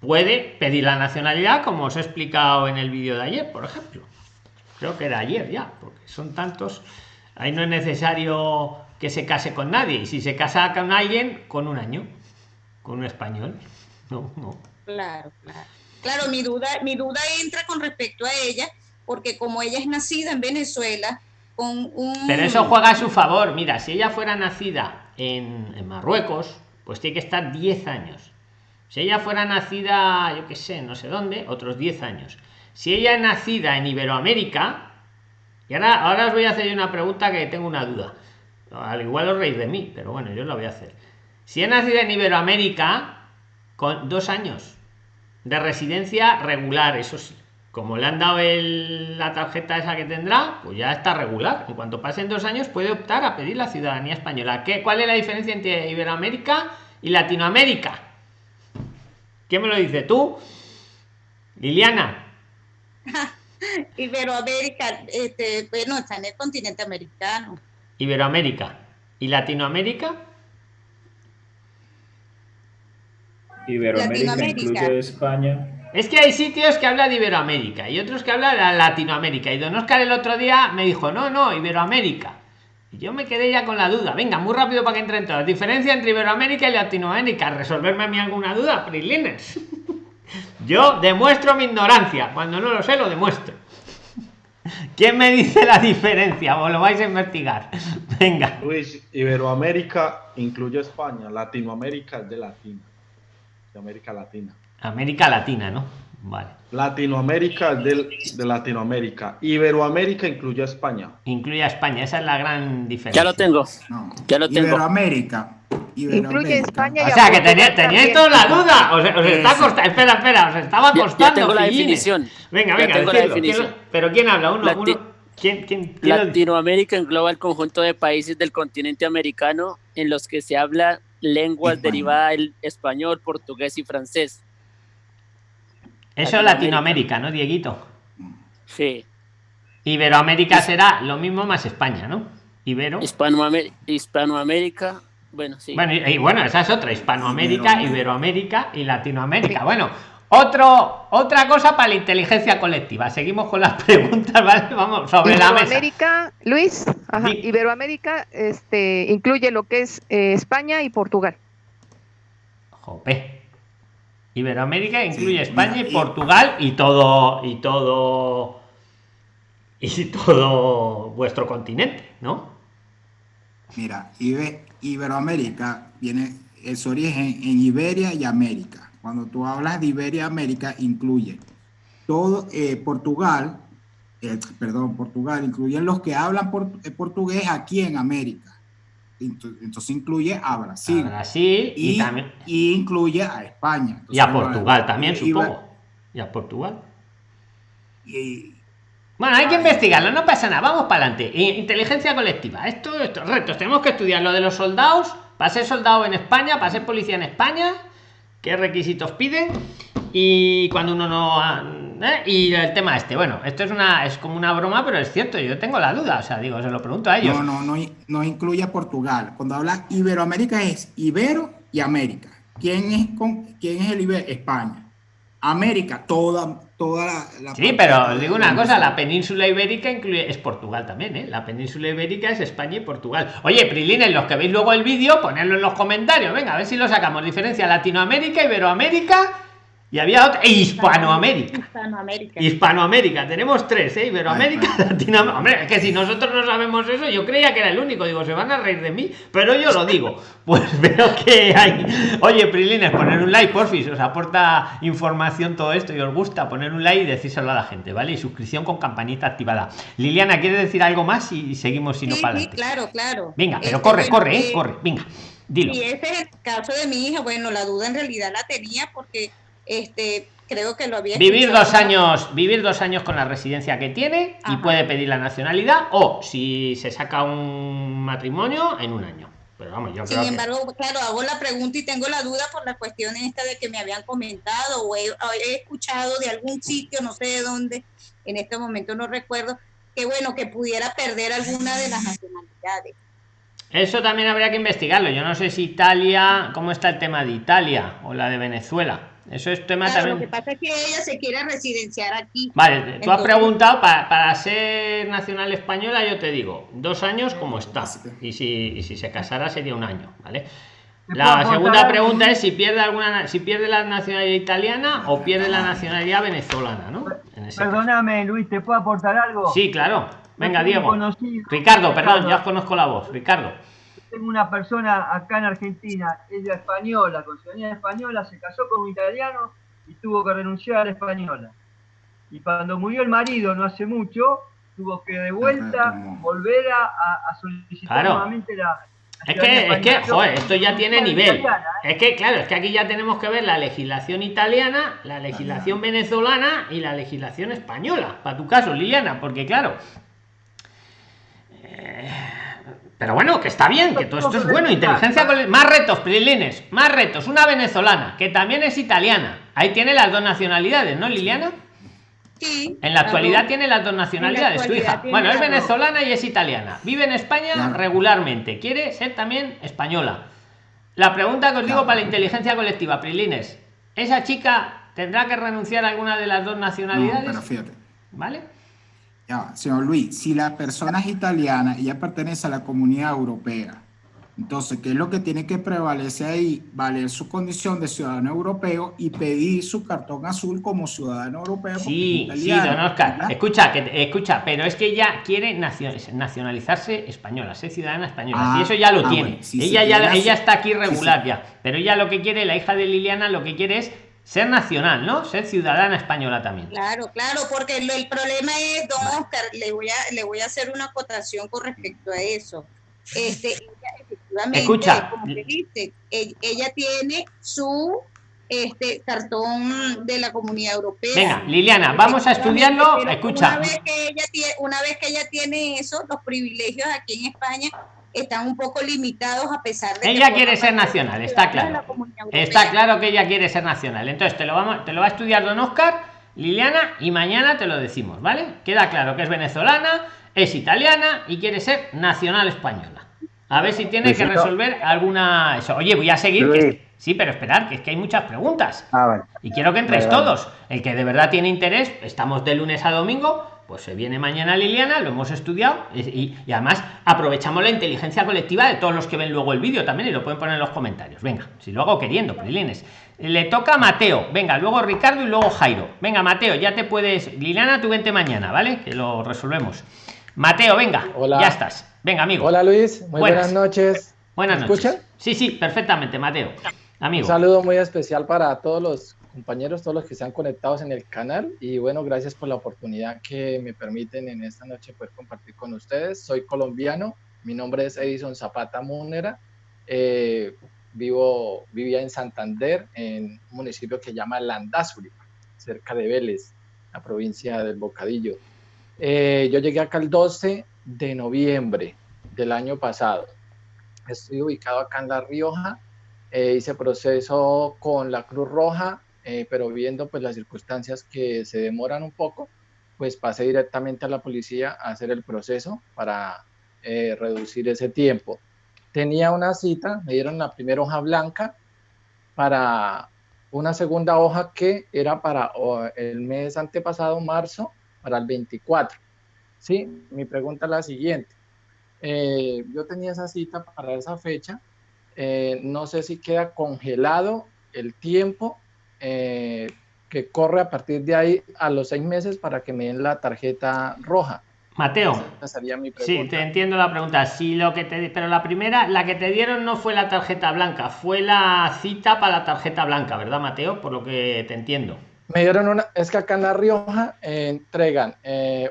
puede pedir la nacionalidad, como os he explicado en el vídeo de ayer, por ejemplo. Creo que era ayer ya, porque son tantos. Ahí no es necesario que se case con nadie. Y si se casa con alguien, con un año, con un español. No, no. Claro, claro. Claro, mi duda, mi duda entra con respecto a ella, porque como ella es nacida en Venezuela, Pero eso juega a su favor. Mira, si ella fuera nacida en, Marruecos, pues tiene que estar 10 años si ella fuera nacida, yo qué sé, no sé dónde, otros 10 años. Si ella es nacida en Iberoamérica, y ahora, ahora os voy a hacer una pregunta que tengo una duda. Al igual os reís de mí, pero bueno, yo la voy a hacer. Si es nacida en Iberoamérica, con dos años de residencia regular, eso sí. Como le han dado la tarjeta esa que tendrá, pues ya está regular. En cuanto pasen dos años, puede optar a pedir la ciudadanía española. ¿Qué, ¿Cuál es la diferencia entre Iberoamérica y Latinoamérica? ¿Quién me lo dice? ¿Tú? Liliana. Iberoamérica, este, bueno, está en el continente americano. Iberoamérica. ¿Y Latinoamérica? Iberoamérica incluye España. Es que hay sitios que hablan de Iberoamérica y otros que hablan de Latinoamérica. Y Don Oscar el otro día me dijo, no, no, Iberoamérica. Y yo me quedé ya con la duda. Venga, muy rápido para que entre en todas. Diferencia entre Iberoamérica y Latinoamérica. Resolverme a mí alguna duda, Prilines. Yo demuestro mi ignorancia. Cuando no lo sé, lo demuestro. ¿Quién me dice la diferencia? O lo vais a investigar. Venga. Luis, Iberoamérica incluye España. Latinoamérica es de Latina. De América Latina. América Latina, ¿no? Vale. Latinoamérica de Latinoamérica. Iberoamérica incluye a España. Incluye a España, esa es la gran diferencia. Ya lo tengo. Ya lo tengo. Iberoamérica. Incluye España y O sea, que tenía, tenía toda la duda. Os, os está costando. Espera, espera, os estaba costando. Ya, tengo la definición. Venga, venga, tengo la definición. Pero ¿quién habla? Uno, uno. ¿Quién, quién, quién Latinoamérica engloba el conjunto de países del continente americano en los que se habla lenguas derivadas del español, portugués y francés eso es Latinoamérica, ¿no, Dieguito? Sí. Iberoamérica será lo mismo más España, ¿no? Ibero. Hispanoamérica, bueno, sí. Bueno, y, bueno, esa es otra, Hispanoamérica, Iberoamérica y Latinoamérica. Bueno, otro, otra cosa para la inteligencia colectiva. Seguimos con las preguntas, ¿vale? Vamos, sobre la mesa. Iberoamérica, Luis, Iberoamérica este, incluye lo que es eh, España y Portugal. Jope. Iberoamérica incluye España y Portugal y todo y todo y todo vuestro continente, ¿no? Mira, Iberoamérica viene su origen en Iberia y América. Cuando tú hablas de Iberia y América incluye todo eh, Portugal, eh, perdón, Portugal incluye los que hablan eh, portugués aquí en América entonces incluye a Brasil. Brasil y, también. incluye a España. y a Portugal también, supongo. Y a Portugal. bueno, hay que investigarlo, no pasa nada, vamos para adelante. Inteligencia colectiva, esto, estos retos, tenemos que estudiar lo de los soldados, para ser soldado en España, para ser policía en España, qué requisitos piden y cuando uno no ¿eh? y el tema este bueno esto es una es como una broma pero es cierto yo tengo la duda o sea digo se lo pregunto a ellos. No no no, no incluye a Portugal. Cuando habla Iberoamérica es Ibero y América. Quién es con quién es el Ibero España América toda toda la, sí pero digo una cosa la península ibérica incluye es Portugal también ¿eh? la península ibérica es España y Portugal. Oye Prilines los que veis luego el vídeo ponedlo en los comentarios. Venga a ver si lo sacamos. Diferencia Latinoamérica Iberoamérica y había otra, e Hispanoamérica. Hispanoamérica. Hispanoamérica. Tenemos tres, ¿eh? Iberoamérica, Latinoamérica. Hombre, es que si nosotros no sabemos eso, yo creía que era el único. Digo, se van a reír de mí, pero yo lo digo. Pues veo que hay. Oye, Prilines, poner un like, por si os aporta información todo esto y os gusta, poner un like y decírselo a la gente, ¿vale? Y suscripción con campanita activada. Liliana, ¿quieres decir algo más? Y seguimos si no para. Sí, claro, claro. Venga, pero este, corre, corre, ¿eh? Corre, venga. Dilo. Y ese es el caso de mi hija. Bueno, la duda en realidad la tenía porque este, creo que lo había vivir dos años vivir dos años con la residencia que tiene y puede pedir la nacionalidad o si se saca un matrimonio en un año. Pero vamos yo sin embargo claro hago la pregunta y tengo la duda por la cuestión esta de que me habían comentado o he, escuchado de algún sitio no sé de dónde en este momento no recuerdo que bueno que pudiera perder alguna de las nacionalidades. Eso también habría que investigarlo. Yo no sé si Italia cómo está el tema de Italia o la de Venezuela eso es tema también. Lo que pasa es que ella se quiere residenciar aquí. Vale, tú has preguntado para, ser nacional española, yo te digo, dos años como está. Y si, si se casara sería un año, ¿vale? La segunda pregunta es si pierde alguna si pierde la nacionalidad italiana o pierde la nacionalidad venezolana, ¿no? Perdóname, Luis, ¿te puedo aportar algo? Sí, claro. Venga, Diego. Ricardo, perdón, ya os conozco la voz. Ricardo tengo una persona acá en Argentina, ella española, con ciudadanía española, se casó con un italiano y tuvo que renunciar a la española. Y cuando murió el marido no hace mucho, tuvo que de vuelta volver a, solicitar nuevamente la, es que, es que, joder, esto ya tiene nivel. ¿eh? Es que, claro, es que aquí ya tenemos que ver la legislación italiana, la legislación venezolana y la legislación española. Para tu caso, Liliana, porque, claro, eh, pero bueno, que está bien, que todo esto es bueno. Inteligencia más retos, Prilines, más retos. Una venezolana, que también es italiana. Ahí tiene las dos nacionalidades, ¿no, Liliana? Sí. En la actualidad tiene las dos nacionalidades, tu hija. Bueno, es venezolana y es italiana. Vive en España regularmente. Quiere ser también española. La pregunta que os digo para la inteligencia colectiva, Prilines, ¿esa chica tendrá que renunciar a alguna de las dos nacionalidades? ¿Vale? Ya, señor Luis, si la persona es italiana, ella pertenece a la comunidad europea. Entonces, ¿qué es lo que tiene que prevalecer ahí? Valer su condición de ciudadano europeo y pedir su cartón azul como ciudadano europeo. Sí, sí, don Oscar. Escucha, que, escucha, pero es que ella quiere nacionalizarse española, ser ciudadana española. y ah, eso ya lo ah, tiene. ella, ya, ella está aquí regular ya. Pero ella lo que quiere, la hija de Liliana, lo que quiere es ser nacional, ¿no? Ser ciudadana española también. Claro, claro, porque el, problema es, don Oscar, le voy a, le voy a hacer una acotación con respecto a eso. Este, ella, efectivamente, Escucha. como dice, ella, tiene su este cartón de la comunidad europea. Venga, Liliana, vamos a estudiarlo. Escucha. Una vez, que ella tiene, una vez que ella tiene eso, los privilegios aquí en España están un poco limitados a pesar de ella quiere ser nacional está claro. está claro que ella quiere ser nacional. Entonces te lo vamos te lo va a estudiar don Oscar Liliana y mañana te lo decimos vale queda claro que es venezolana es italiana y quiere ser nacional española. A ver si tiene que resolver alguna eso. Oye voy a seguir sí pero esperar que es que hay muchas preguntas. Ah, y quiero que entréis todos. El que de verdad tiene interés estamos de lunes a domingo pues se viene mañana Liliana, lo hemos estudiado y, además aprovechamos la inteligencia colectiva de todos los que ven luego el vídeo también y lo pueden poner en los comentarios. Venga, si lo hago queriendo, Prilines. Le toca a Mateo, venga, luego Ricardo y luego Jairo. Venga, Mateo, ya te puedes. Liliana, tú vente mañana, ¿vale? Que lo resolvemos. Mateo, venga, Hola. ya estás. Venga, amigo. Hola Luis, muy buenas, noches. Buenas noches. ¿Escuchan? Sí, sí, perfectamente, Mateo. Amigo. Un saludo muy especial para todos los compañeros, todos los que están conectados en el canal y bueno, gracias por la oportunidad que me permiten en esta noche poder compartir con ustedes. Soy colombiano, mi nombre es Edison Zapata Múnera, eh, vivo, vivía en Santander, en un municipio que se llama Landazuri, cerca de Vélez, la provincia del Bocadillo. Eh, yo llegué acá el 12 de noviembre del año pasado. Estoy ubicado acá en La Rioja, eh, hice proceso con la Cruz Roja, eh, pero viendo pues las circunstancias que se demoran un poco, pues pasé directamente a la policía a hacer el proceso para eh, reducir ese tiempo. Tenía una cita, me dieron la primera hoja blanca para una segunda hoja que era para el mes antepasado, marzo, para el 24. Sí, mi pregunta es la siguiente. Eh, yo tenía esa cita para esa fecha. No sé si queda congelado el tiempo eh, que corre a partir de ahí a los seis meses para que me den la tarjeta roja. Mateo. Sí, te entiendo la pregunta. Sí, lo que te, pero la primera, la que te dieron no fue la tarjeta blanca, fue la cita para la tarjeta blanca, ¿verdad, Mateo? Por lo que te entiendo. Me dieron una, es que acá en La Rioja entregan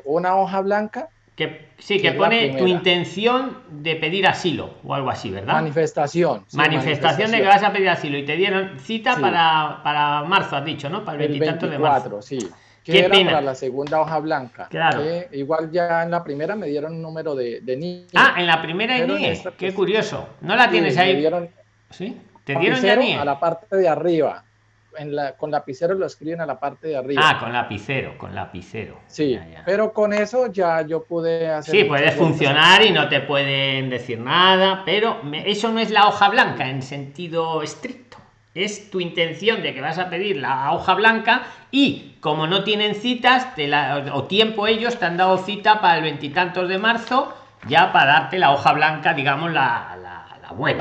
una hoja blanca que sí, que, pone tu intención de pedir asilo o algo así, ¿verdad? Manifestación. manifestación, de que vas a pedir asilo y te dieron cita para, para marzo, has dicho, ¿no? Para el 24 de marzo. sí. Que era para la segunda hoja blanca. Claro. igual ya en la primera me dieron un número de, de NIE. Ah, en la primera de NIE. Qué pues, curioso. No la tienes ahí. Dieron, ¿Sí? ¿Te dieron ya NIE? A la parte de arriba la, con lapicero lo escriben a la parte de arriba. Ah, con lapicero, con lapicero. Sí, pero con eso ya yo pude hacer. Sí, puede funcionar y no te pueden decir nada, pero eso no es la hoja blanca en sentido estricto. Es tu intención de que vas a pedir la hoja blanca y como no tienen citas te o tiempo ellos te han dado cita para el veintitantos de marzo ya para darte la hoja blanca, digamos la la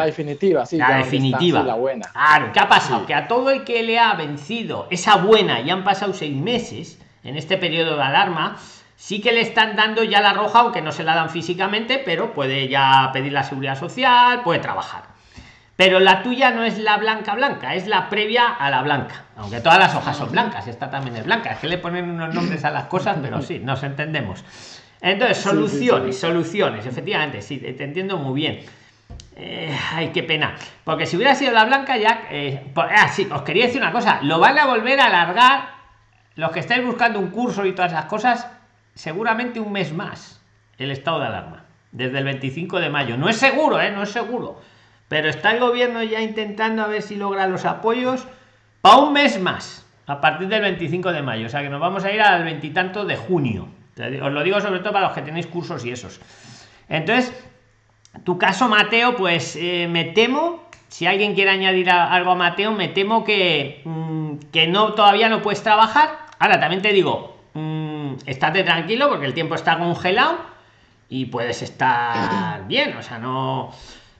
definitiva, sí. La definitiva. la buena. Claro, ¿qué ha pasado? Que a todo el que le ha vencido esa buena y han pasado seis meses en este periodo de alarma, sí que le están dando ya la roja, aunque no se la dan físicamente, pero puede ya pedir la seguridad social, puede trabajar. Pero la tuya no es la blanca blanca, es la previa a la blanca. Aunque todas las hojas son blancas, esta también es blanca. Es que le ponen unos nombres a las cosas, pero sí, nos entendemos. Entonces, soluciones, soluciones, efectivamente, sí, te entiendo muy bien eh, ay, qué pena. Porque si hubiera sido la blanca, ya. Eh, ah, sí, os quería decir una cosa. Lo van a volver a alargar. Los que estáis buscando un curso y todas esas cosas, seguramente un mes más. El estado de alarma. Desde el 25 de mayo. No es seguro, ¿eh? No es seguro. Pero está el gobierno ya intentando a ver si logra los apoyos para un mes más. A partir del 25 de mayo. O sea que nos vamos a ir al veintitanto de junio. Os lo digo sobre todo para los que tenéis cursos y esos. Entonces, tu caso, Mateo, pues eh, me temo, si alguien quiere añadir algo a Mateo, me temo que, mm, que no todavía no puedes trabajar. Ahora también te digo, mmm, estate tranquilo porque el tiempo está congelado y puedes estar bien. O sea, no.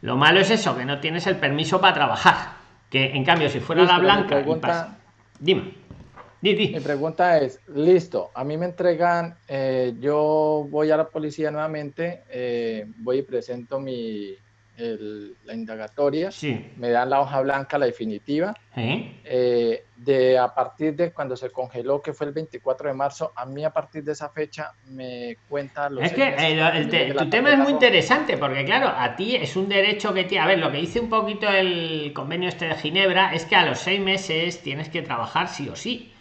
Lo malo es eso, que no tienes el permiso para trabajar. Que en cambio, si fuera la blanca. Dime. Mi pregunta es, listo, a mí me entregan, eh, yo voy a la policía nuevamente, eh, voy y presento mi, la indagatoria, sí. me dan la hoja blanca, la definitiva, eh, de a partir de cuando se congeló, que fue el 24 de marzo, a mí a partir de esa fecha me cuenta los... Es que el, tu tema es muy interesante, porque claro, a ti es un derecho que tiene, a ver, lo que dice un poquito el convenio este de Ginebra es que a los seis meses tienes que trabajar sí o sí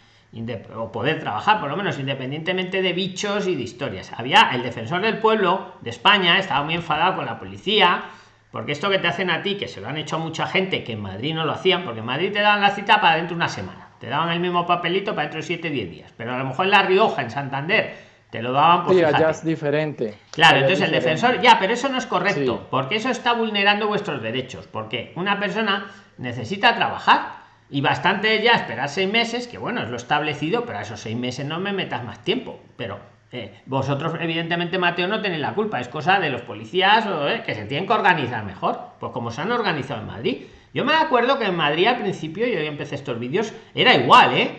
o poder trabajar, por lo menos independientemente de bichos y de historias. Había el defensor del pueblo de España, estaba muy enfadado con la policía, porque esto que te hacen a ti, que se lo han hecho a mucha gente, que en Madrid no lo hacían, porque en Madrid te daban la cita para dentro de una semana, te daban el mismo papelito para dentro de 7 10 días, pero a lo mejor en La Rioja, en Santander, te lo daban pues ya es diferente. Claro, entonces el defensor, ya, pero eso no es correcto, porque eso está vulnerando vuestros derechos, porque una persona necesita trabajar y bastante ya esperar seis meses, que bueno, es lo establecido, pero a esos seis meses no me metas más tiempo. Pero eh, vosotros, evidentemente, Mateo, no tenéis la culpa, es cosa de los policías o, eh, que se tienen que organizar mejor, pues como se han organizado en Madrid. Yo me acuerdo que en Madrid al principio, yo empecé estos vídeos, era igual, ¿eh?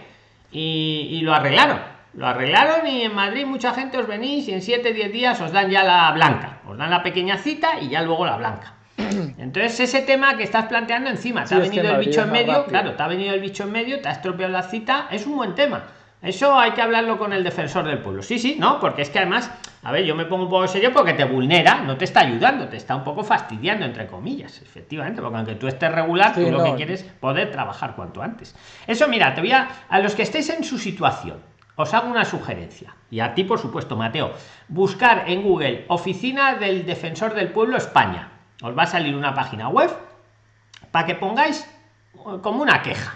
Y, y lo arreglaron. Lo arreglaron y en Madrid mucha gente os venís y en 7, 10 días os dan ya la blanca. Os dan la pequeña cita y ya luego la blanca. Entonces, ese tema que estás planteando encima, te ha venido el bicho en medio, claro, te ha venido el bicho en medio, te ha estropeado la cita, es un buen tema. Eso hay que hablarlo con el defensor del pueblo. Sí, sí, no, porque es que además, a ver, yo me pongo un poco serio porque te vulnera, no te está ayudando, te está un poco fastidiando, entre comillas, efectivamente, porque aunque tú estés regular, tú lo que quieres es poder trabajar cuanto antes. Eso, mira, te voy a, a los que estéis en su situación, os hago una sugerencia, y a ti, por supuesto, Mateo, buscar en Google Oficina del Defensor del Pueblo España os va a salir una página web para que pongáis como una queja.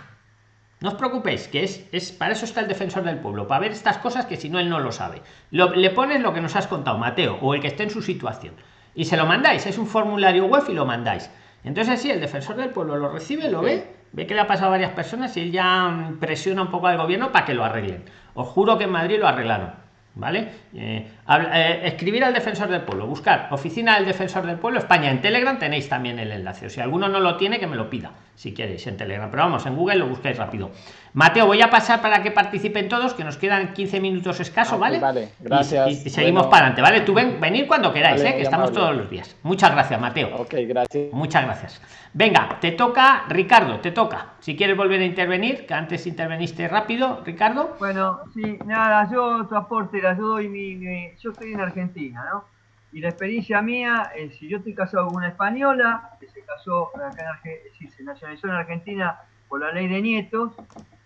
No os preocupéis, que es, es para eso está el defensor del pueblo, para ver estas cosas que si no él no lo sabe. le pones lo que nos has contado, Mateo, o el que esté en su situación. Y se lo mandáis, es un formulario web y lo mandáis. Entonces así el defensor del pueblo lo recibe, lo ve, ve que le ha pasado a varias personas y él ya presiona un poco al gobierno para que lo arreglen. Os juro que en Madrid lo arreglaron ¿vale? Eh, eh, escribir al defensor del pueblo, buscar oficina del defensor del pueblo España en Telegram tenéis también el enlace. O si alguno no lo tiene, que me lo pida si queréis en Telegram. Pero vamos, en Google lo buscáis rápido. Mateo, voy a pasar para que participen todos, que nos quedan 15 minutos escaso, ah, ¿vale? Vale, gracias. Y, seguimos para adelante, ¿vale? Tú ven, venir cuando queráis, ¿eh? que estamos todos los días. Muchas gracias, Mateo. Ok, gracias. Muchas gracias. Venga, te toca, Ricardo, te toca. Si quieres volver a intervenir, que antes interveniste rápido, Ricardo. Bueno, sí, nada, yo tu aporte, yo doy mi, yo estoy en Argentina, ¿no? Y la experiencia mía es, si yo estoy casado con una española, que se casó acá en Argentina, se nacionalizó en Argentina por la ley de nietos,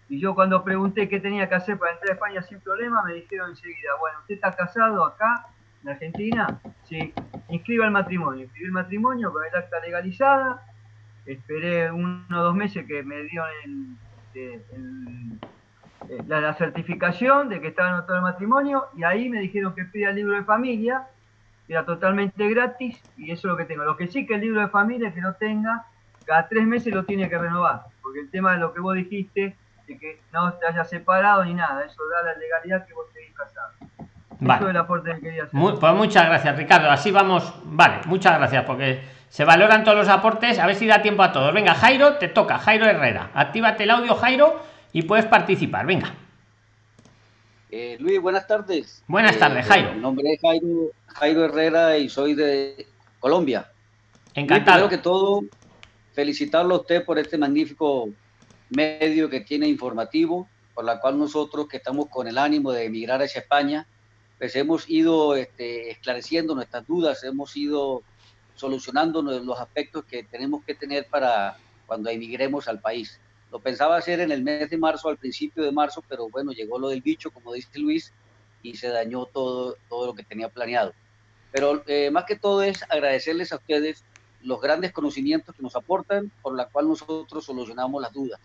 y yo cuando pregunté qué tenía que hacer para entrar a España sin problema, me dijeron enseguida, bueno, usted está casado acá, en Argentina, sí, inscriba el matrimonio. Inscribí el matrimonio con el acta legalizada, esperé uno o dos meses que me dieron la, la, certificación de que estaba anotado el matrimonio, y ahí me dijeron que pida el libro de familia, era totalmente gratis, y eso es lo que tengo. Lo que sí que el libro de familia que no tenga, cada tres meses lo tiene que renovar, porque el tema de lo que vos dijiste, que no te hayas separado ni nada. Eso da la legalidad que vos seguís casado. Vale. el aporte que quería hacer. pues muchas gracias, Ricardo. Así vamos. Vale, muchas gracias, porque se valoran todos los aportes. A ver si da tiempo a todos. Venga, Jairo, te toca. Jairo Herrera. Actívate el audio, Jairo, y puedes participar. Venga. Eh, Luis, buenas tardes. Buenas tardes, Jairo. Mi nombre es Jairo, Jairo Herrera y soy de Colombia. Encantado. primero que todo, felicitarlo a usted por este magnífico medio que tiene informativo, por la cual nosotros que estamos con el ánimo de emigrar hacia España, pues hemos ido este, esclareciendo nuestras dudas, hemos ido solucionando los aspectos que tenemos que tener para cuando emigremos al país. Lo pensaba hacer en el mes de marzo, al principio de marzo, pero bueno, llegó lo del bicho, como dice Luis, y se dañó todo, todo lo que tenía planeado. Pero eh, más que todo es agradecerles a ustedes los grandes conocimientos que nos aportan, por la cual nosotros solucionamos las dudas.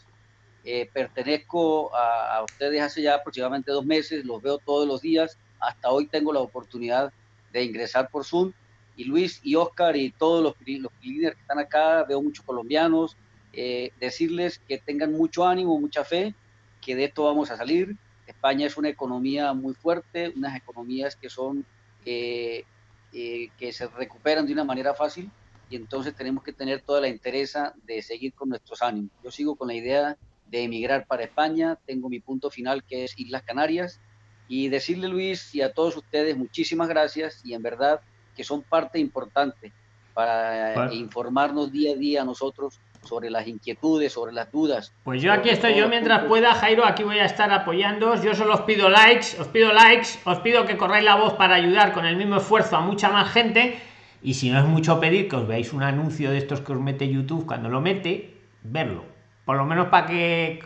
Eh, pertenezco a, ustedes hace ya aproximadamente dos meses, los veo todos los días. Hasta hoy tengo la oportunidad de ingresar por Zoom. Y Luis y Oscar y todos los, los que están acá, veo muchos colombianos, eh, decirles que tengan mucho ánimo, mucha fe, que de esto vamos a salir. España es una economía muy fuerte, unas economías que son, eh, que se recuperan de una manera fácil y entonces tenemos que tener toda la interés de seguir con nuestros ánimos. Yo sigo con la idea de emigrar para España. Tengo mi punto final que es Islas Canarias. Y decirle, Luis, y a todos ustedes, muchísimas gracias y en verdad que son parte importante para informarnos día a día a nosotros sobre las inquietudes, sobre las dudas. Pues yo aquí estoy, yo mientras pueda, Jairo, aquí voy a estar apoyándoos. Yo solo os pido likes, os pido likes, os pido que corráis la voz para ayudar con el mismo esfuerzo a mucha más gente. Y si no es mucho pedir que os veáis un anuncio de estos que os mete YouTube cuando lo mete, verlo por lo menos para que,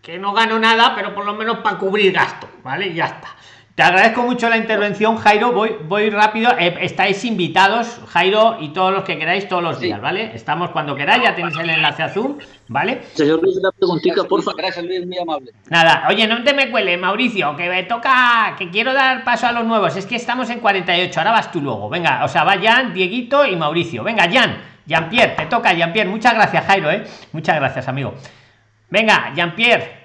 que no gano nada, pero por lo menos para cubrir gasto, ¿vale? Ya está. Te agradezco mucho la intervención, Jairo. Voy, voy rápido. Eh, estáis invitados, Jairo, y todos los que queráis todos los días, ¿vale? Estamos cuando queráis, ya tenéis el enlace azul, ¿vale? Señor Luis, una preguntita, por favor. Gracias, Luis, muy amable. Nada, oye, no te me cuele, Mauricio, que me toca, que quiero dar paso a los nuevos. Es que estamos en 48, ahora vas tú luego. Venga, o sea, va Jan, Dieguito y Mauricio. Venga, Jan. Jean-Pierre, te toca, Jean-Pierre. Muchas gracias, Jairo, ¿eh? Muchas gracias, amigo. Venga, Jean-Pierre.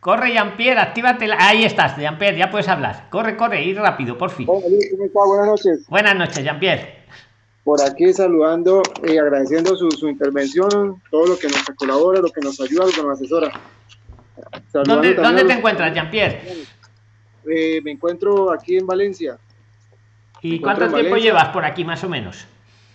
Corre, Jean-Pierre, actívate. Ahí estás, Jean-Pierre, ya puedes hablar. Corre, corre, ir rápido, por fin. Buenas noches. Buenas noches, Jean-Pierre. Por aquí saludando y agradeciendo su, intervención, todo lo que nos colabora, lo que nos ayuda, lo que nos asesora. ¿Dónde, te encuentras, Jean-Pierre? Eh, me encuentro aquí en Valencia. ¿Y cuánto tiempo llevas por aquí, más o menos?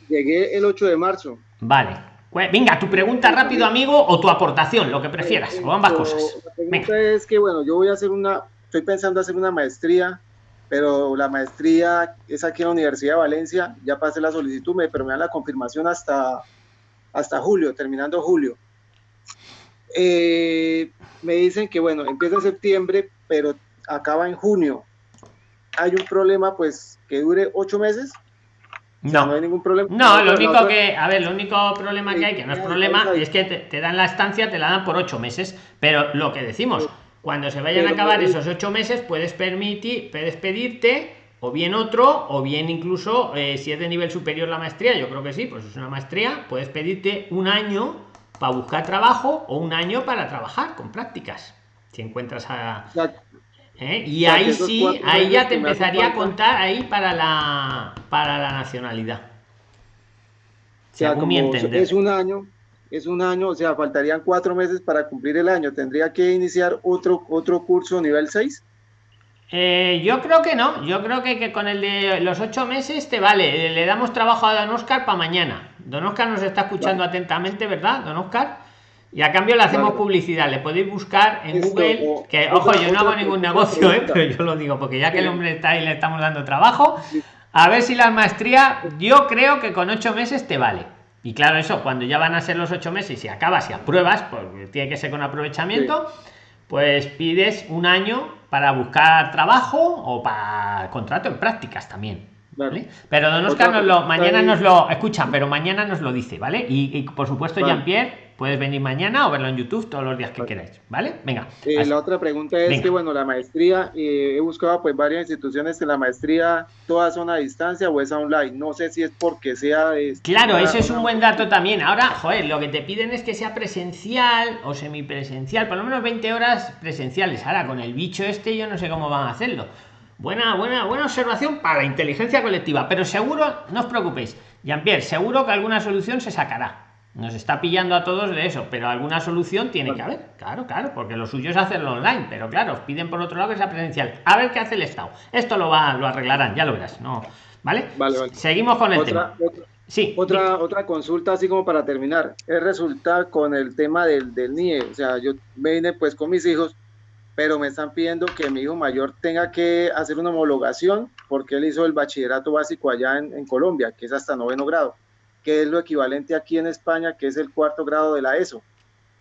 Llegué el 8 de marzo. Vale. Venga, tu pregunta rápido, amigo, o tu aportación, lo que prefieras, o ambas cosas. La pregunta es que, bueno, yo voy a hacer una, estoy pensando hacer una maestría, pero la maestría es aquí en la Universidad de Valencia, ya pasé la solicitud, pero me dan la confirmación hasta, hasta julio, terminando julio. Eh, me dicen que, bueno, empieza en septiembre, pero acaba en junio. Hay un problema, pues, que dure ocho meses No, no hay ningún problema. No, lo único que, a ver, lo único problema que hay, que no es problema, es que te, dan la estancia, te la dan por ocho meses. Pero lo que decimos, cuando se vayan a acabar esos ocho meses, puedes permitir, puedes pedirte o bien otro, o bien incluso eh, si es de nivel superior la maestría, yo creo que sí, pues es una maestría, puedes pedirte un año para buscar trabajo o un año para trabajar con prácticas. Si encuentras a. ¿eh? Y ahí sí, ahí ya te empezaría a contar ahí para la para la nacionalidad. O sea, como es un año, es un año, o sea, faltarían cuatro meses para cumplir el año. ¿Tendría que iniciar otro, otro curso nivel 6? Eh, yo creo que no, yo creo que, que, con el de los ocho meses te vale. Le damos trabajo a Don Oscar para mañana. Don Oscar nos está escuchando atentamente, ¿verdad, Don Oscar? Y a cambio le hacemos publicidad. Le podéis buscar en Google, que ojo, yo no hago ningún negocio, ¿eh? pero yo lo digo, porque ya que el hombre está ahí le estamos dando trabajo, a ver si la maestría, yo creo que con ocho meses te vale. Y claro, eso, cuando ya van a ser los ocho meses y acabas y apruebas, porque tiene que ser con aprovechamiento, pues pides un año para buscar trabajo o para contrato en prácticas también. Pero don Oscar nos lo, mañana nos lo escucha, pero mañana nos lo dice, ¿vale? Y, por supuesto, Jean-Pierre, puedes venir mañana o verlo en YouTube todos los días que queráis, ¿vale? Venga. Eh, la otra pregunta es que, bueno, la maestría, eh, he buscado pues varias instituciones en la maestría, todas son a distancia o es online. No sé si es porque sea... claro, ese es un buen dato también. Ahora, joder, lo que te piden es que sea presencial o semipresencial, por lo menos 20 horas presenciales. Ahora, con el bicho este, yo no sé cómo van a hacerlo Buena, buena, buena observación para la inteligencia colectiva, pero seguro, no os preocupéis, Jean-Pierre, seguro que alguna solución se sacará. Nos está pillando a todos de eso, pero alguna solución tiene que haber. Claro, claro, porque lo suyo es hacerlo online, pero claro, os piden por otro lado que sea presencial. A ver qué hace el Estado. Esto lo va, lo arreglarán, ya lo verás, ¿no? ¿Vale? Vale, Seguimos con el tema. sí. Otra, otra consulta, así como para terminar. Es resulta con el tema del, del NIE. O sea, yo vine pues con mis hijos pero me están pidiendo que mi hijo mayor tenga que hacer una homologación porque él hizo el bachillerato básico allá en, Colombia, que es hasta noveno grado, que es lo equivalente aquí en España, que es el cuarto grado de la ESO.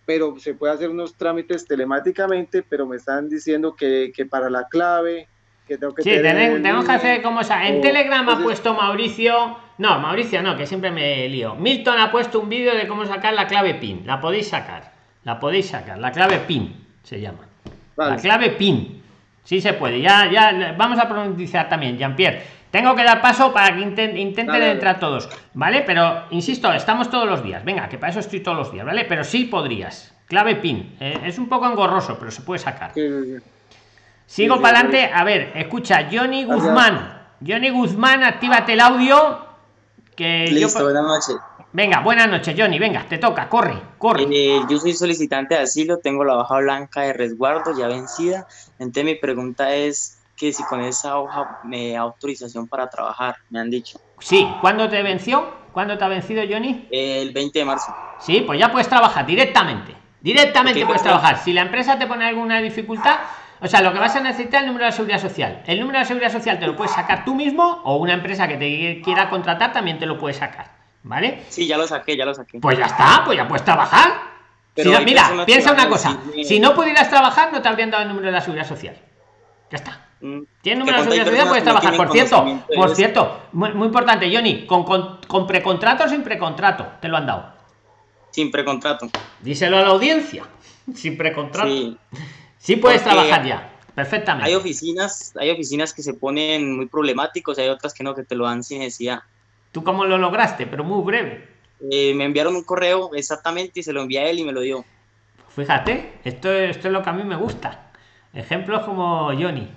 Pero se puede hacer unos trámites telemáticamente, pero me están diciendo que, que para la clave, que tengo que... Sí, tenemos, que hacer como sea. En Telegram ha puesto Mauricio... No, Mauricio no, que siempre me lío. Milton ha puesto un vídeo de cómo sacar la clave PIN. La podéis sacar. La podéis sacar. La clave PIN se llama. La clave PIN. Sí se puede. Ya, ya vamos a pronunciar también, Jean-Pierre. Tengo que dar paso para que intenten entrar todos, ¿vale? Pero insisto, estamos todos los días. Venga, que para eso estoy todos los días, ¿vale? Pero sí podrías. Clave PIN. Eh, es un poco engorroso, pero se puede sacar. Sigo para adelante. A ver, escucha, Johnny Guzmán. Johnny Guzmán, actívate el audio. Que Listo, buenas noches. Venga, buenas noches, Johnny. Venga, te toca, corre, corre. Eh, yo soy solicitante de asilo, tengo la hoja blanca de resguardo ya vencida. Entonces, mi pregunta es que si con esa hoja me da autorización para trabajar, me han dicho. Sí, ¿cuándo te venció? ¿Cuándo te ha vencido, Johnny? El 20 de marzo. Sí, pues ya puedes trabajar directamente. Directamente puedes trabajar. Si la empresa te pone alguna dificultad, o sea, lo que vas a necesitar es el número de seguridad social. El número de seguridad social te lo puedes sacar tú mismo o una empresa que te quiera contratar también te lo puede sacar. ¿Vale? Sí, ya lo saqué, ya lo saqué. Pues ya está, pues ya puedes trabajar. mira, piensa una cosa. Si no pudieras trabajar, no te habrían dado el número de la seguridad social. Ya está. Tienes número de seguridad puedes trabajar. Por cierto, por cierto, muy, importante, Johnny, ¿con, con, precontrato o sin precontrato? Te lo han dado. Sin precontrato. Díselo a la audiencia. Sin precontrato. Sí, puedes trabajar ya. Perfectamente. Hay oficinas, hay oficinas que se ponen muy problemáticos, hay otras que no, que te lo dan sin necesidad. ¿Tú cómo lo lograste? Pero muy breve. Eh, me enviaron un correo exactamente y se lo envié a él y me lo dio. Fíjate, esto, esto es lo que a mí me gusta. Ejemplos como Johnny.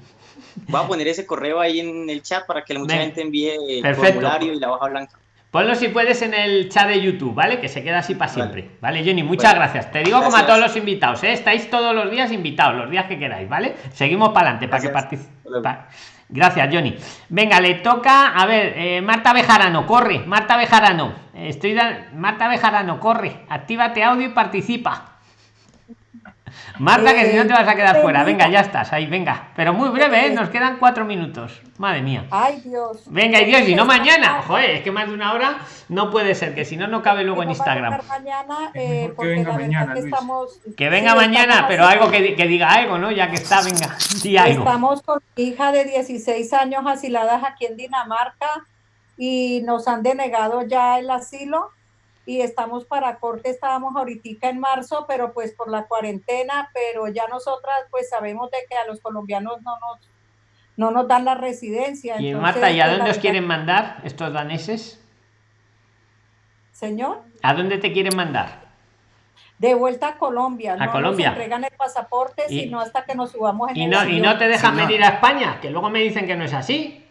Voy a poner ese correo ahí en el chat para que mucha gente envíe el formulario y la hoja blanca. Ponlo si puedes en el chat de YouTube, ¿vale? Que se queda así para siempre. Vale, Johnny, muchas gracias. Te digo como a todos los invitados, ¿eh? Estáis todos los días invitados, los días que queráis, ¿vale? Seguimos para adelante para que participen. Gracias, Johnny. Venga, le toca, a ver, eh, Marta Bejarano, corre, Marta Bejarano. Estoy Marta Bejarano, corre, actívate audio y participa. Marta, que si no te vas a quedar fuera. Venga, ya estás ahí, venga. Pero muy breve, ¿eh? nos quedan cuatro minutos. Madre mía. Ay, Dios. Venga, y Dios, y no mañana. Joder, es que más de una hora no puede ser, que si no, no cabe luego en Instagram. Mañana, eh, que venga mañana. Que, estamos, que venga mañana, pero algo que, que, diga algo, ¿no? Ya que está, venga. Sí, algo. Estamos con mi hija de 16 años asiladas aquí en Dinamarca y nos han denegado ya el asilo y estamos para corte, estábamos ahorita en marzo, pero pues por la cuarentena, pero ya nosotras pues sabemos de que a los colombianos no nos, no nos dan la residencia. Y Marta, ¿y a pues, dónde os quieren mandar estos daneses? Señor. ¿A dónde te quieren mandar? De vuelta a Colombia. A Colombia. Nos entregan el pasaporte, sino hasta que nos subamos en y no, Y no te dejan venir a España, que luego me dicen que no es así.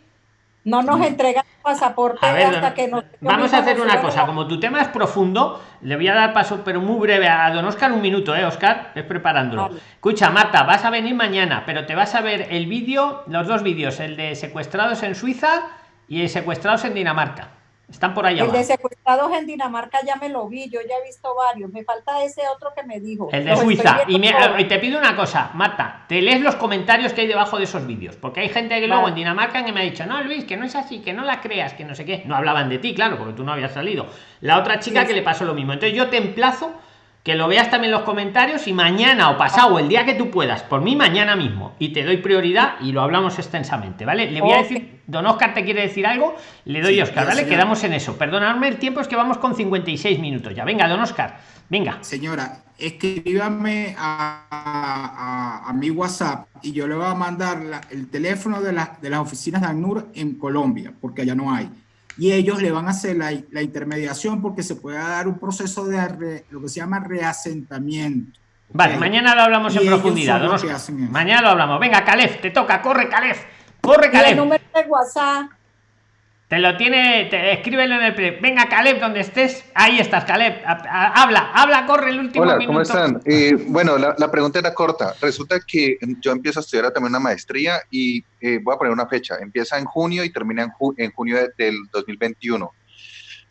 No nos entregan pasaporte hasta que nos... Vamos a hacer una cosa, como tu tema es profundo, le voy a dar paso, pero muy breve, a don Oscar un minuto, ¿eh, Oscar? Es preparándolo. Escucha, Marta, vas a venir mañana, pero te vas a ver el vídeo, los dos vídeos, el de secuestrados en Suiza y el secuestrados en Dinamarca. Están por allá. El de secuestrados en Dinamarca ya me lo vi, yo ya he visto varios. Me falta ese otro que me dijo. El de Suiza. Y, te pido una cosa, Marta, te lees los comentarios que hay debajo de esos vídeos. Porque hay gente que luego en Dinamarca que me ha dicho, no, Luis, que no es así, que no la creas, que no sé qué. No hablaban de ti, claro, porque tú no habías salido. La otra chica que le pasó lo mismo. Entonces yo te emplazo que lo veas también en los comentarios y mañana o pasado el día que tú puedas, por mí mañana mismo, y te doy prioridad y lo hablamos extensamente, ¿vale? Le voy a decir, don Oscar te quiere decir algo, le doy Oscar, ¿vale? Quedamos en eso. Perdonadme el tiempo, es que vamos con 56 minutos ya. Venga, don Oscar, venga. Señora, escríbame a, a, mi WhatsApp y yo le voy a mandar el teléfono de, la, de las oficinas de ANUR en Colombia, porque allá no hay y ellos le van a hacer la, la intermediación porque se puede dar un proceso de lo que se llama reasentamiento. Vale, mañana lo hablamos en profundidad. Mañana lo hablamos. Venga, Calef, te toca, corre, Calef. Corre, Calef. El número de WhatsApp te lo tiene, te, escríbelo en el Venga, Caleb, donde estés. Ahí estás, Caleb. habla, habla, corre el último Hola, ¿cómo están? Eh, bueno, la, pregunta era corta. Resulta que yo empiezo a estudiar también una maestría y eh, voy a poner una fecha. Empieza en junio y termina en, en junio del 2021.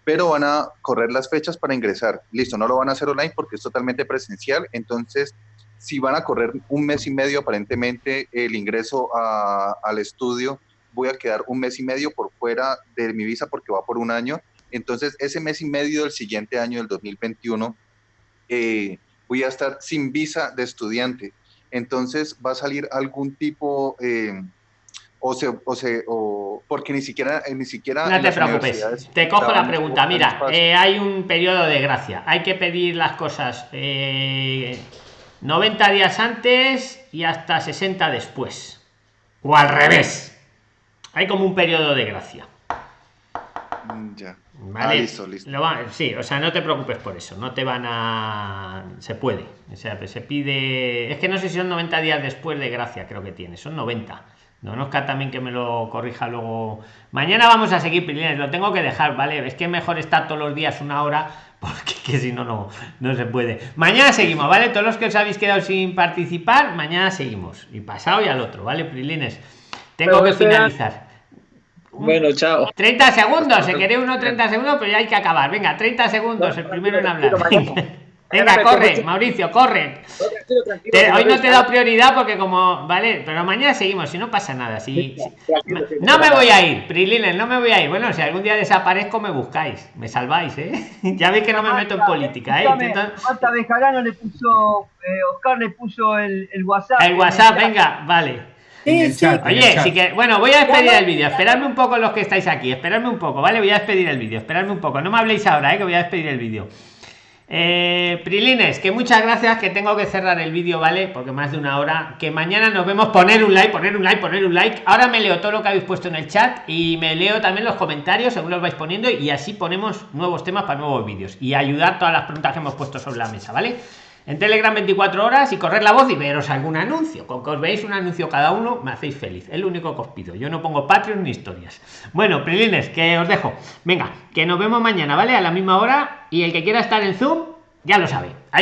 Pero van a correr las fechas para ingresar. Listo, no lo van a hacer online porque es totalmente presencial. Entonces, si van a correr un mes y medio aparentemente el ingreso al estudio, voy a quedar un mes y medio por fuera de mi visa porque va por un año. Entonces, ese mes y medio del siguiente año, del 2021, eh, voy a estar sin visa de estudiante. Entonces, va a salir algún tipo, eh, o se, o se, o, porque ni siquiera, eh, ni siquiera. No te preocupes, te cojo la pregunta. Mira, hay un periodo de gracia. Hay que pedir las cosas 90 días antes y hasta 60 después. O al revés hay como un periodo de gracia. Mm, ya. Vale. Ah, listo, listo. sí, o sea, no te preocupes por eso. No te van a. Se puede. O sea, se pide. Es que no sé si son 90 días después de gracia, creo que tiene. Son 90. No nos también que me lo corrija luego. Mañana vamos a seguir, Pilines. Lo tengo que dejar, ¿vale? Es que mejor estar todos los días una hora porque que si no, no, no se puede. Mañana seguimos, ¿vale? Todos los que os habéis quedado sin participar, mañana seguimos. Y pasado y al otro, ¿vale, Prilines? Tengo que finalizar. Bueno, chao. 30 segundos, se quiere uno 30 segundos, pero ya hay que acabar. Venga, 30 segundos, el primero en hablar. Venga, corre, Mauricio, corre. hoy no te he dado prioridad porque como, vale, pero mañana seguimos, si no pasa nada. Si, no me voy a ir, Prilines, no me voy a ir. Bueno, si algún día desaparezco me buscáis, me salváis, ¿eh? ya veis que no me meto en política, ¿eh? Marta Bejarano le puso, eh, Oscar le puso el, el WhatsApp. El WhatsApp, venga, vale. Oye, sí que, bueno, voy a despedir el vídeo. Esperadme un poco los que estáis aquí. Esperadme un poco, ¿vale? Voy a despedir el vídeo. Esperadme un poco. No me habléis ahora, ¿eh? Que voy a despedir el vídeo. Eh, Prilines, que muchas gracias, que tengo que cerrar el vídeo, ¿vale? Porque más de una hora. Que mañana nos vemos. Poner un like, poner un like, poner un like. Ahora me leo todo lo que habéis puesto en el chat y me leo también los comentarios según los vais poniendo y así ponemos nuevos temas para nuevos vídeos y ayudar todas las preguntas que hemos puesto sobre la mesa, ¿vale? En Telegram 24 horas y correr la voz y veros algún anuncio. Con que os veis un anuncio cada uno, me hacéis feliz. Es lo único que os pido. Yo no pongo Patreon ni historias. Bueno, Prilines, que os dejo. Venga, que nos vemos mañana, ¿vale? A la misma hora. Y el que quiera estar en Zoom, ya lo sabe.